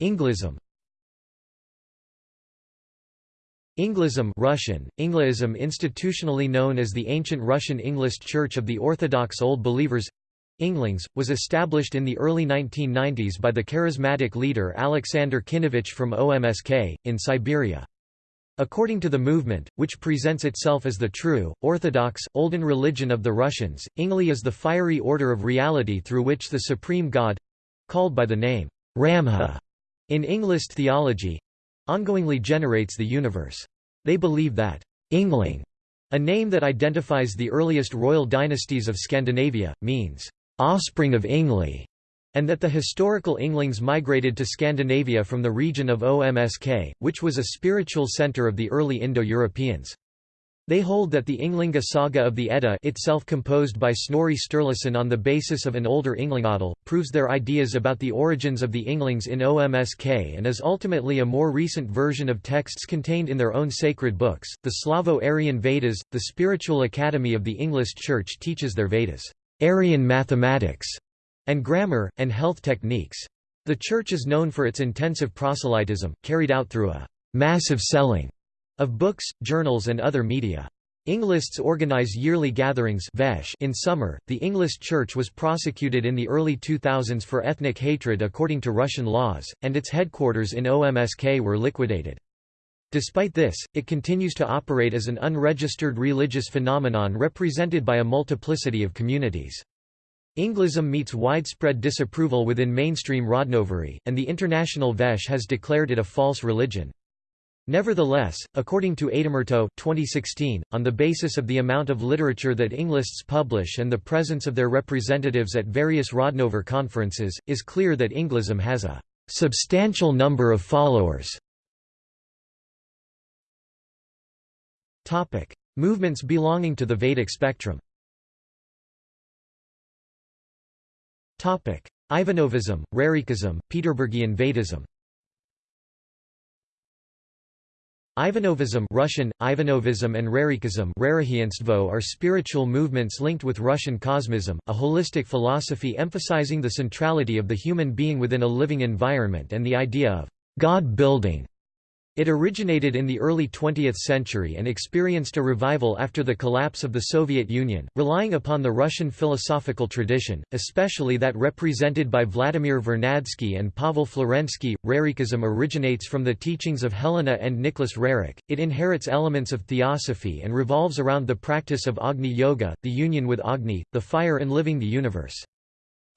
Ynglism Ynglism Russian, Ynglism institutionally known as the ancient Russian Ynglist Church of the Orthodox Old Believers Inglings, was established in the early 1990s by the charismatic leader Alexander Khinevich from OMSK, in Siberia. According to the movement, which presents itself as the true, orthodox, olden religion of the Russians, Ingli is the fiery order of reality through which the supreme god—called by the name, Ramha, in Ynglist theology ongoingly generates the universe. They believe that Yngling, a name that identifies the earliest royal dynasties of Scandinavia, means offspring of Yngli, and that the historical Ynglings migrated to Scandinavia from the region of Omsk, which was a spiritual center of the early Indo-Europeans. They hold that the Ynglinga saga of the Edda itself composed by Snorri Sturluson on the basis of an older Ynglingatal, proves their ideas about the origins of the Ynglings in OMSK and is ultimately a more recent version of texts contained in their own sacred books. The Slavo-Aryan Vedas, the spiritual academy of the Ynglist Church teaches their Vedas, Aryan mathematics, and grammar, and health techniques. The Church is known for its intensive proselytism, carried out through a massive selling of books, journals and other media. Ynglists organize yearly gatherings in summer. The Ynglist Church was prosecuted in the early 2000s for ethnic hatred according to Russian laws, and its headquarters in OMSK were liquidated. Despite this, it continues to operate as an unregistered religious phenomenon represented by a multiplicity of communities. Ynglism meets widespread disapproval within mainstream Rodnovery, and the International Veche has declared it a false religion. Nevertheless, according to Aitamurto 2016, on the basis of the amount of literature that Ynglists publish and the presence of their representatives at various Rodnover conferences, is clear that Ynglism has a substantial number of followers. Movements belonging to the Vedic spectrum Ivanovism, Rerikism, Peterburgian Vedism Ivanovism Russian, Ivanovism and Rerikism are spiritual movements linked with Russian cosmism, a holistic philosophy emphasizing the centrality of the human being within a living environment and the idea of God-building. It originated in the early 20th century and experienced a revival after the collapse of the Soviet Union, relying upon the Russian philosophical tradition, especially that represented by Vladimir Vernadsky and Pavel Florensky. Rerikism originates from the teachings of Helena and Nicholas Roerich. It inherits elements of theosophy and revolves around the practice of Agni Yoga, the union with Agni, the fire and enliving the universe.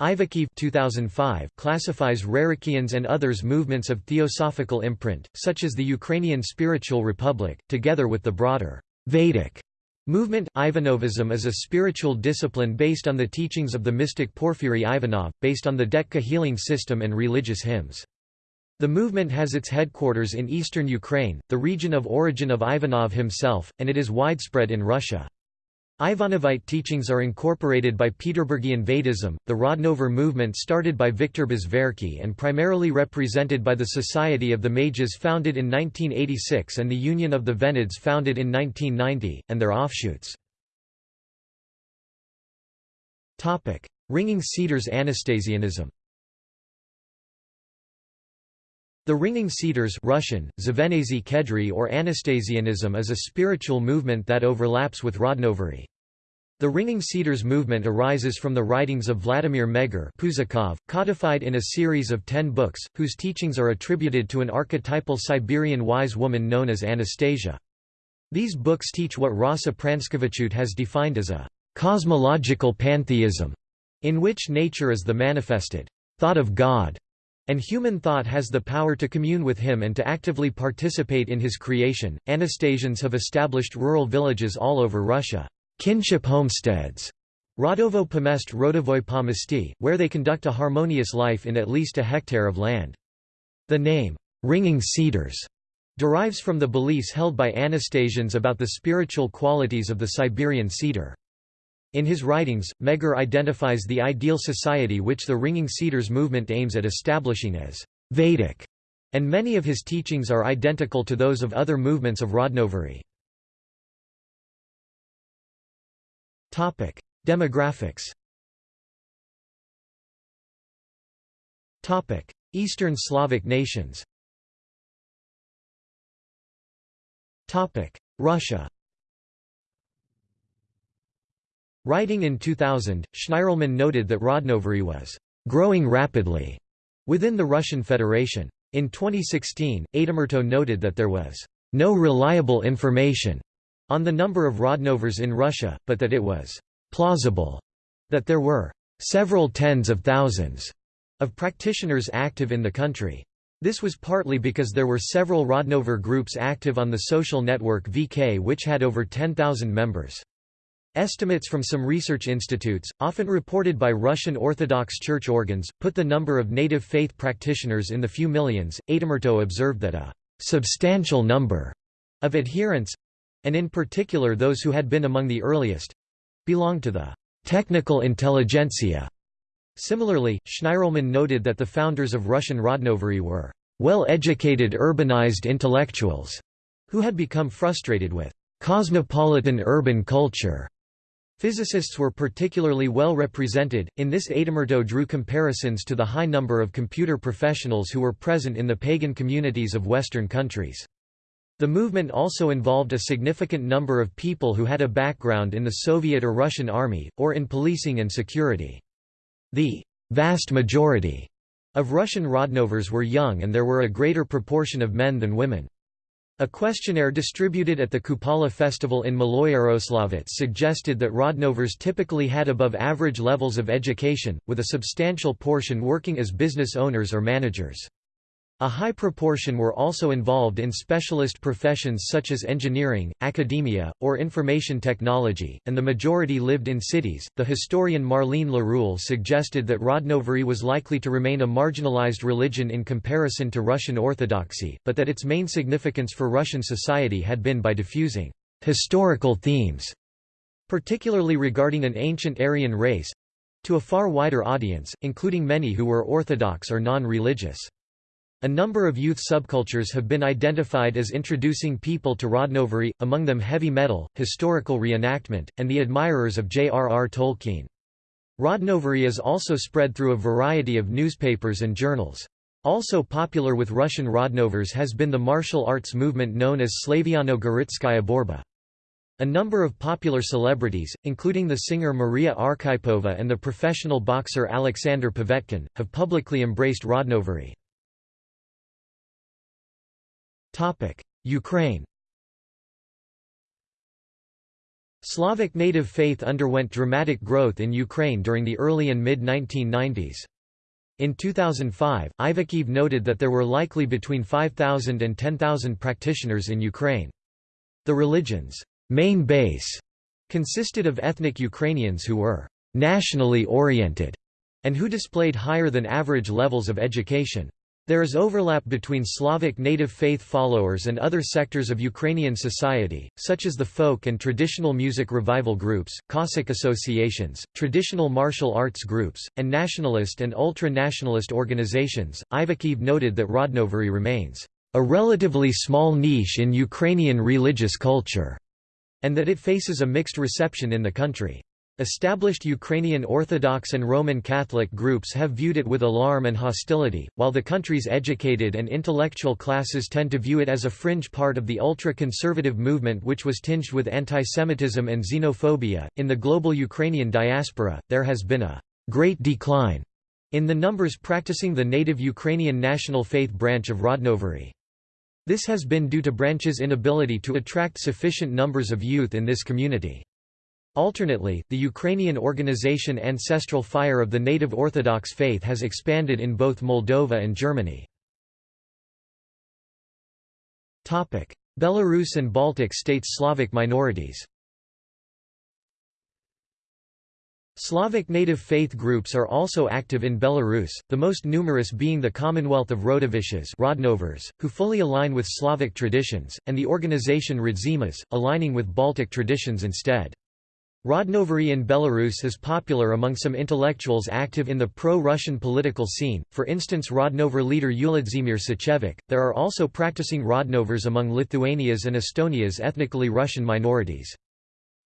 Ivakhiv 2005 classifies Rerikians and others movements of theosophical imprint, such as the Ukrainian Spiritual Republic, together with the broader Vedic movement. Ivanovism is a spiritual discipline based on the teachings of the mystic Porfiry Ivanov, based on the Detka healing system and religious hymns. The movement has its headquarters in eastern Ukraine, the region of origin of Ivanov himself, and it is widespread in Russia. Ivanovite teachings are incorporated by Peterburgian Vedism, the Rodnover movement started by Viktor Bezverkhy and primarily represented by the Society of the Mages founded in 1986 and the Union of the Venids founded in 1990, and their offshoots. Ringing Cedars Anastasianism The Ringing Cedars Russian, Zavenazy Kedry or Anastasianism is a spiritual movement that overlaps with Rodnovery. The Ringing Cedars movement arises from the writings of Vladimir Megre Puzakov, codified in a series of ten books, whose teachings are attributed to an archetypal Siberian wise woman known as Anastasia. These books teach what Rasa Pranskevichut has defined as a cosmological pantheism, in which nature is the manifested thought of God, and human thought has the power to commune with him and to actively participate in his creation. Anastasians have established rural villages all over Russia, kinship homesteads, Rodovo Pomest Rodovoi Pomesti, where they conduct a harmonious life in at least a hectare of land. The name, ringing cedars, derives from the beliefs held by Anastasians about the spiritual qualities of the Siberian cedar. In his writings, Megre identifies the ideal society which the Ringing Cedars movement aims at establishing as Vedic, and many of his teachings are identical to those of other movements of Rodnovery. Demographics. Eastern Slavic nations. Russia Writing in 2000, Shnirelman noted that Rodnovery was growing rapidly within the Russian Federation. In 2016, Aitamurto noted that there was no reliable information on the number of Rodnovers in Russia, but that it was plausible that there were several tens of thousands of practitioners active in the country. This was partly because there were several Rodnover groups active on the social network VK which had over 10,000 members. Estimates from some research institutes, often reported by Russian Orthodox Church organs, put the number of native faith practitioners in the few millions. Aitamurto observed that a substantial number of adherents and in particular those who had been among the earliest belonged to the technical intelligentsia. Similarly, Shnirelman noted that the founders of Russian Rodnovery were well-educated urbanized intellectuals who had become frustrated with cosmopolitan urban culture. Physicists were particularly well represented. In this Aitamurto drew comparisons to the high number of computer professionals who were present in the pagan communities of Western countries. The movement also involved a significant number of people who had a background in the Soviet or Russian army, or in policing and security. The vast majority of Russian Rodnovers were young and there were a greater proportion of men than women. A questionnaire distributed at the Kupala festival in Maloyaroslavets suggested that Rodnovers typically had above average levels of education, with a substantial portion working as business owners or managers. A high proportion were also involved in specialist professions such as engineering, academia, or information technology, and the majority lived in cities. The historian Marlene Laruelle suggested that Rodnovery was likely to remain a marginalized religion in comparison to Russian Orthodoxy, but that its main significance for Russian society had been by diffusing historical themes, particularly regarding an ancient Aryan race, to a far wider audience, including many who were Orthodox or non-religious. A number of youth subcultures have been identified as introducing people to Rodnovery, among them heavy metal, historical reenactment, and the admirers of J.R.R. Tolkien. Rodnovery is also spread through a variety of newspapers and journals. Also popular with Russian Rodnovers has been the martial arts movement known as Slaviano-Goritskaya Borba. A number of popular celebrities, including the singer Maria Arkhipova and the professional boxer Alexander Povetkin, have publicly embraced Rodnovery. Ukraine Slavic native faith underwent dramatic growth in Ukraine during the early and mid-1990s. In 2005, Ivakhiv noted that there were likely between 5,000 and 10,000 practitioners in Ukraine. The religion's main base consisted of ethnic Ukrainians who were nationally oriented and who displayed higher than average levels of education. There is overlap between Slavic native faith followers and other sectors of Ukrainian society, such as the folk and traditional music revival groups, Cossack associations, traditional martial arts groups, and nationalist and ultra-nationalist organizations. Ivakhiv noted that Rodnovery remains a relatively small niche in Ukrainian religious culture, and that it faces a mixed reception in the country. Established Ukrainian Orthodox and Roman Catholic groups have viewed it with alarm and hostility, while the country's educated and intellectual classes tend to view it as a fringe part of the ultra-conservative movement which was tinged with antisemitism and xenophobia. In the global Ukrainian diaspora, there has been a great decline in the numbers practicing the native Ukrainian national faith branch of Rodnovery. This has been due to branch's inability to attract sufficient numbers of youth in this community. Alternately, the Ukrainian organization Ancestral Fire of the Native Orthodox Faith has expanded in both Moldova and Germany. Belarus and Baltic states Slavic minorities Slavic native faith groups are also active in Belarus, the most numerous being the Commonwealth of Rodovishes Rodnovers, who fully align with Slavic traditions, and the organization Radzimas, aligning with Baltic traditions instead. Rodnovery in Belarus is popular among some intellectuals active in the pro-Russian political scene, for instance Rodnover leader Uladzimir Sychevik. There are also practicing Rodnovers among Lithuania's and Estonia's ethnically Russian minorities.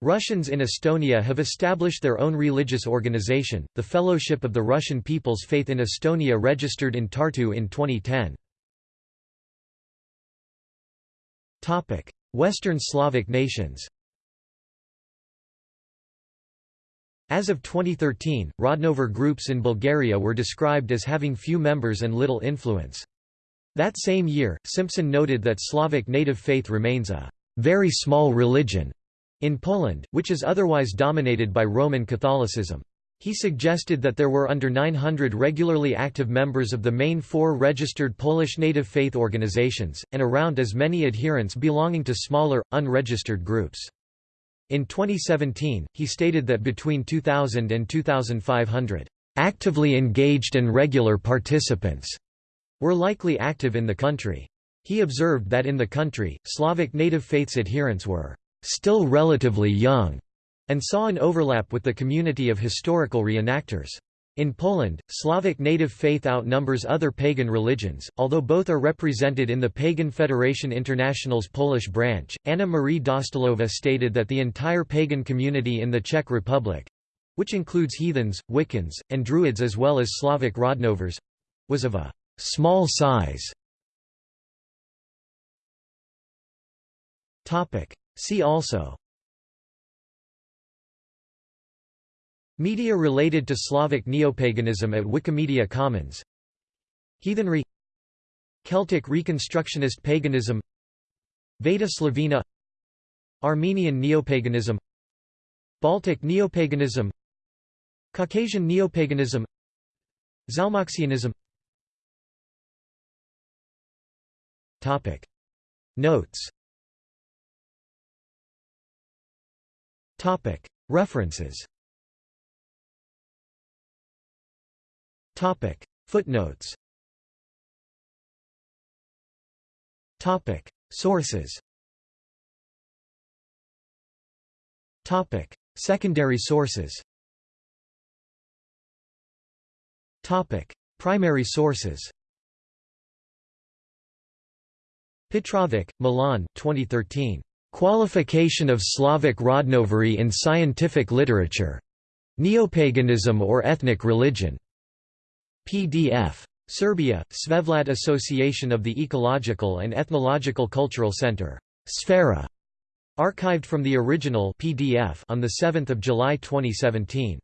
Russians in Estonia have established their own religious organization, the Fellowship of the Russian People's Faith in Estonia registered in Tartu in 2010. Western Slavic nations As of 2013, Rodnover groups in Bulgaria were described as having few members and little influence. That same year, Simpson noted that Slavic native faith remains a very small religion in Poland, which is otherwise dominated by Roman Catholicism. He suggested that there were under 900 regularly active members of the main four registered Polish native faith organizations, and around as many adherents belonging to smaller, unregistered groups. In 2017, he stated that between 2000 and 2500 actively engaged and regular participants were likely active in the country. He observed that in the country, Slavic native faiths adherents were still relatively young and saw an overlap with the community of historical reenactors. In Poland, Slavic native faith outnumbers other pagan religions, although both are represented in the Pagan Federation International's Polish branch. Anna Marie Dostalova stated that the entire pagan community in the Czech Republic which includes heathens, Wiccans, and Druids as well as Slavic Rodnovers was of a small size. See also Media related to Slavic neopaganism at Wikimedia Commons. Heathenry. Celtic Reconstructionist paganism. Veda Slovena. Armenian neopaganism. Baltic neopaganism. Caucasian neopaganism. Zalmoxianism. Topic. Notes. Topic. References Topic. Footnotes. Topic. Sources. Topic. Secondary sources. Topic. Primary sources. Petrovic, Milan 2013. Qualification of Slavic Rodnovery in Scientific Literature. Neopaganism or Ethnic Religion. PDF. Serbia, Svevlad Association of the Ecological and Ethnological Cultural Center. Sfera. Archived from the original PDF on 7 July 2017.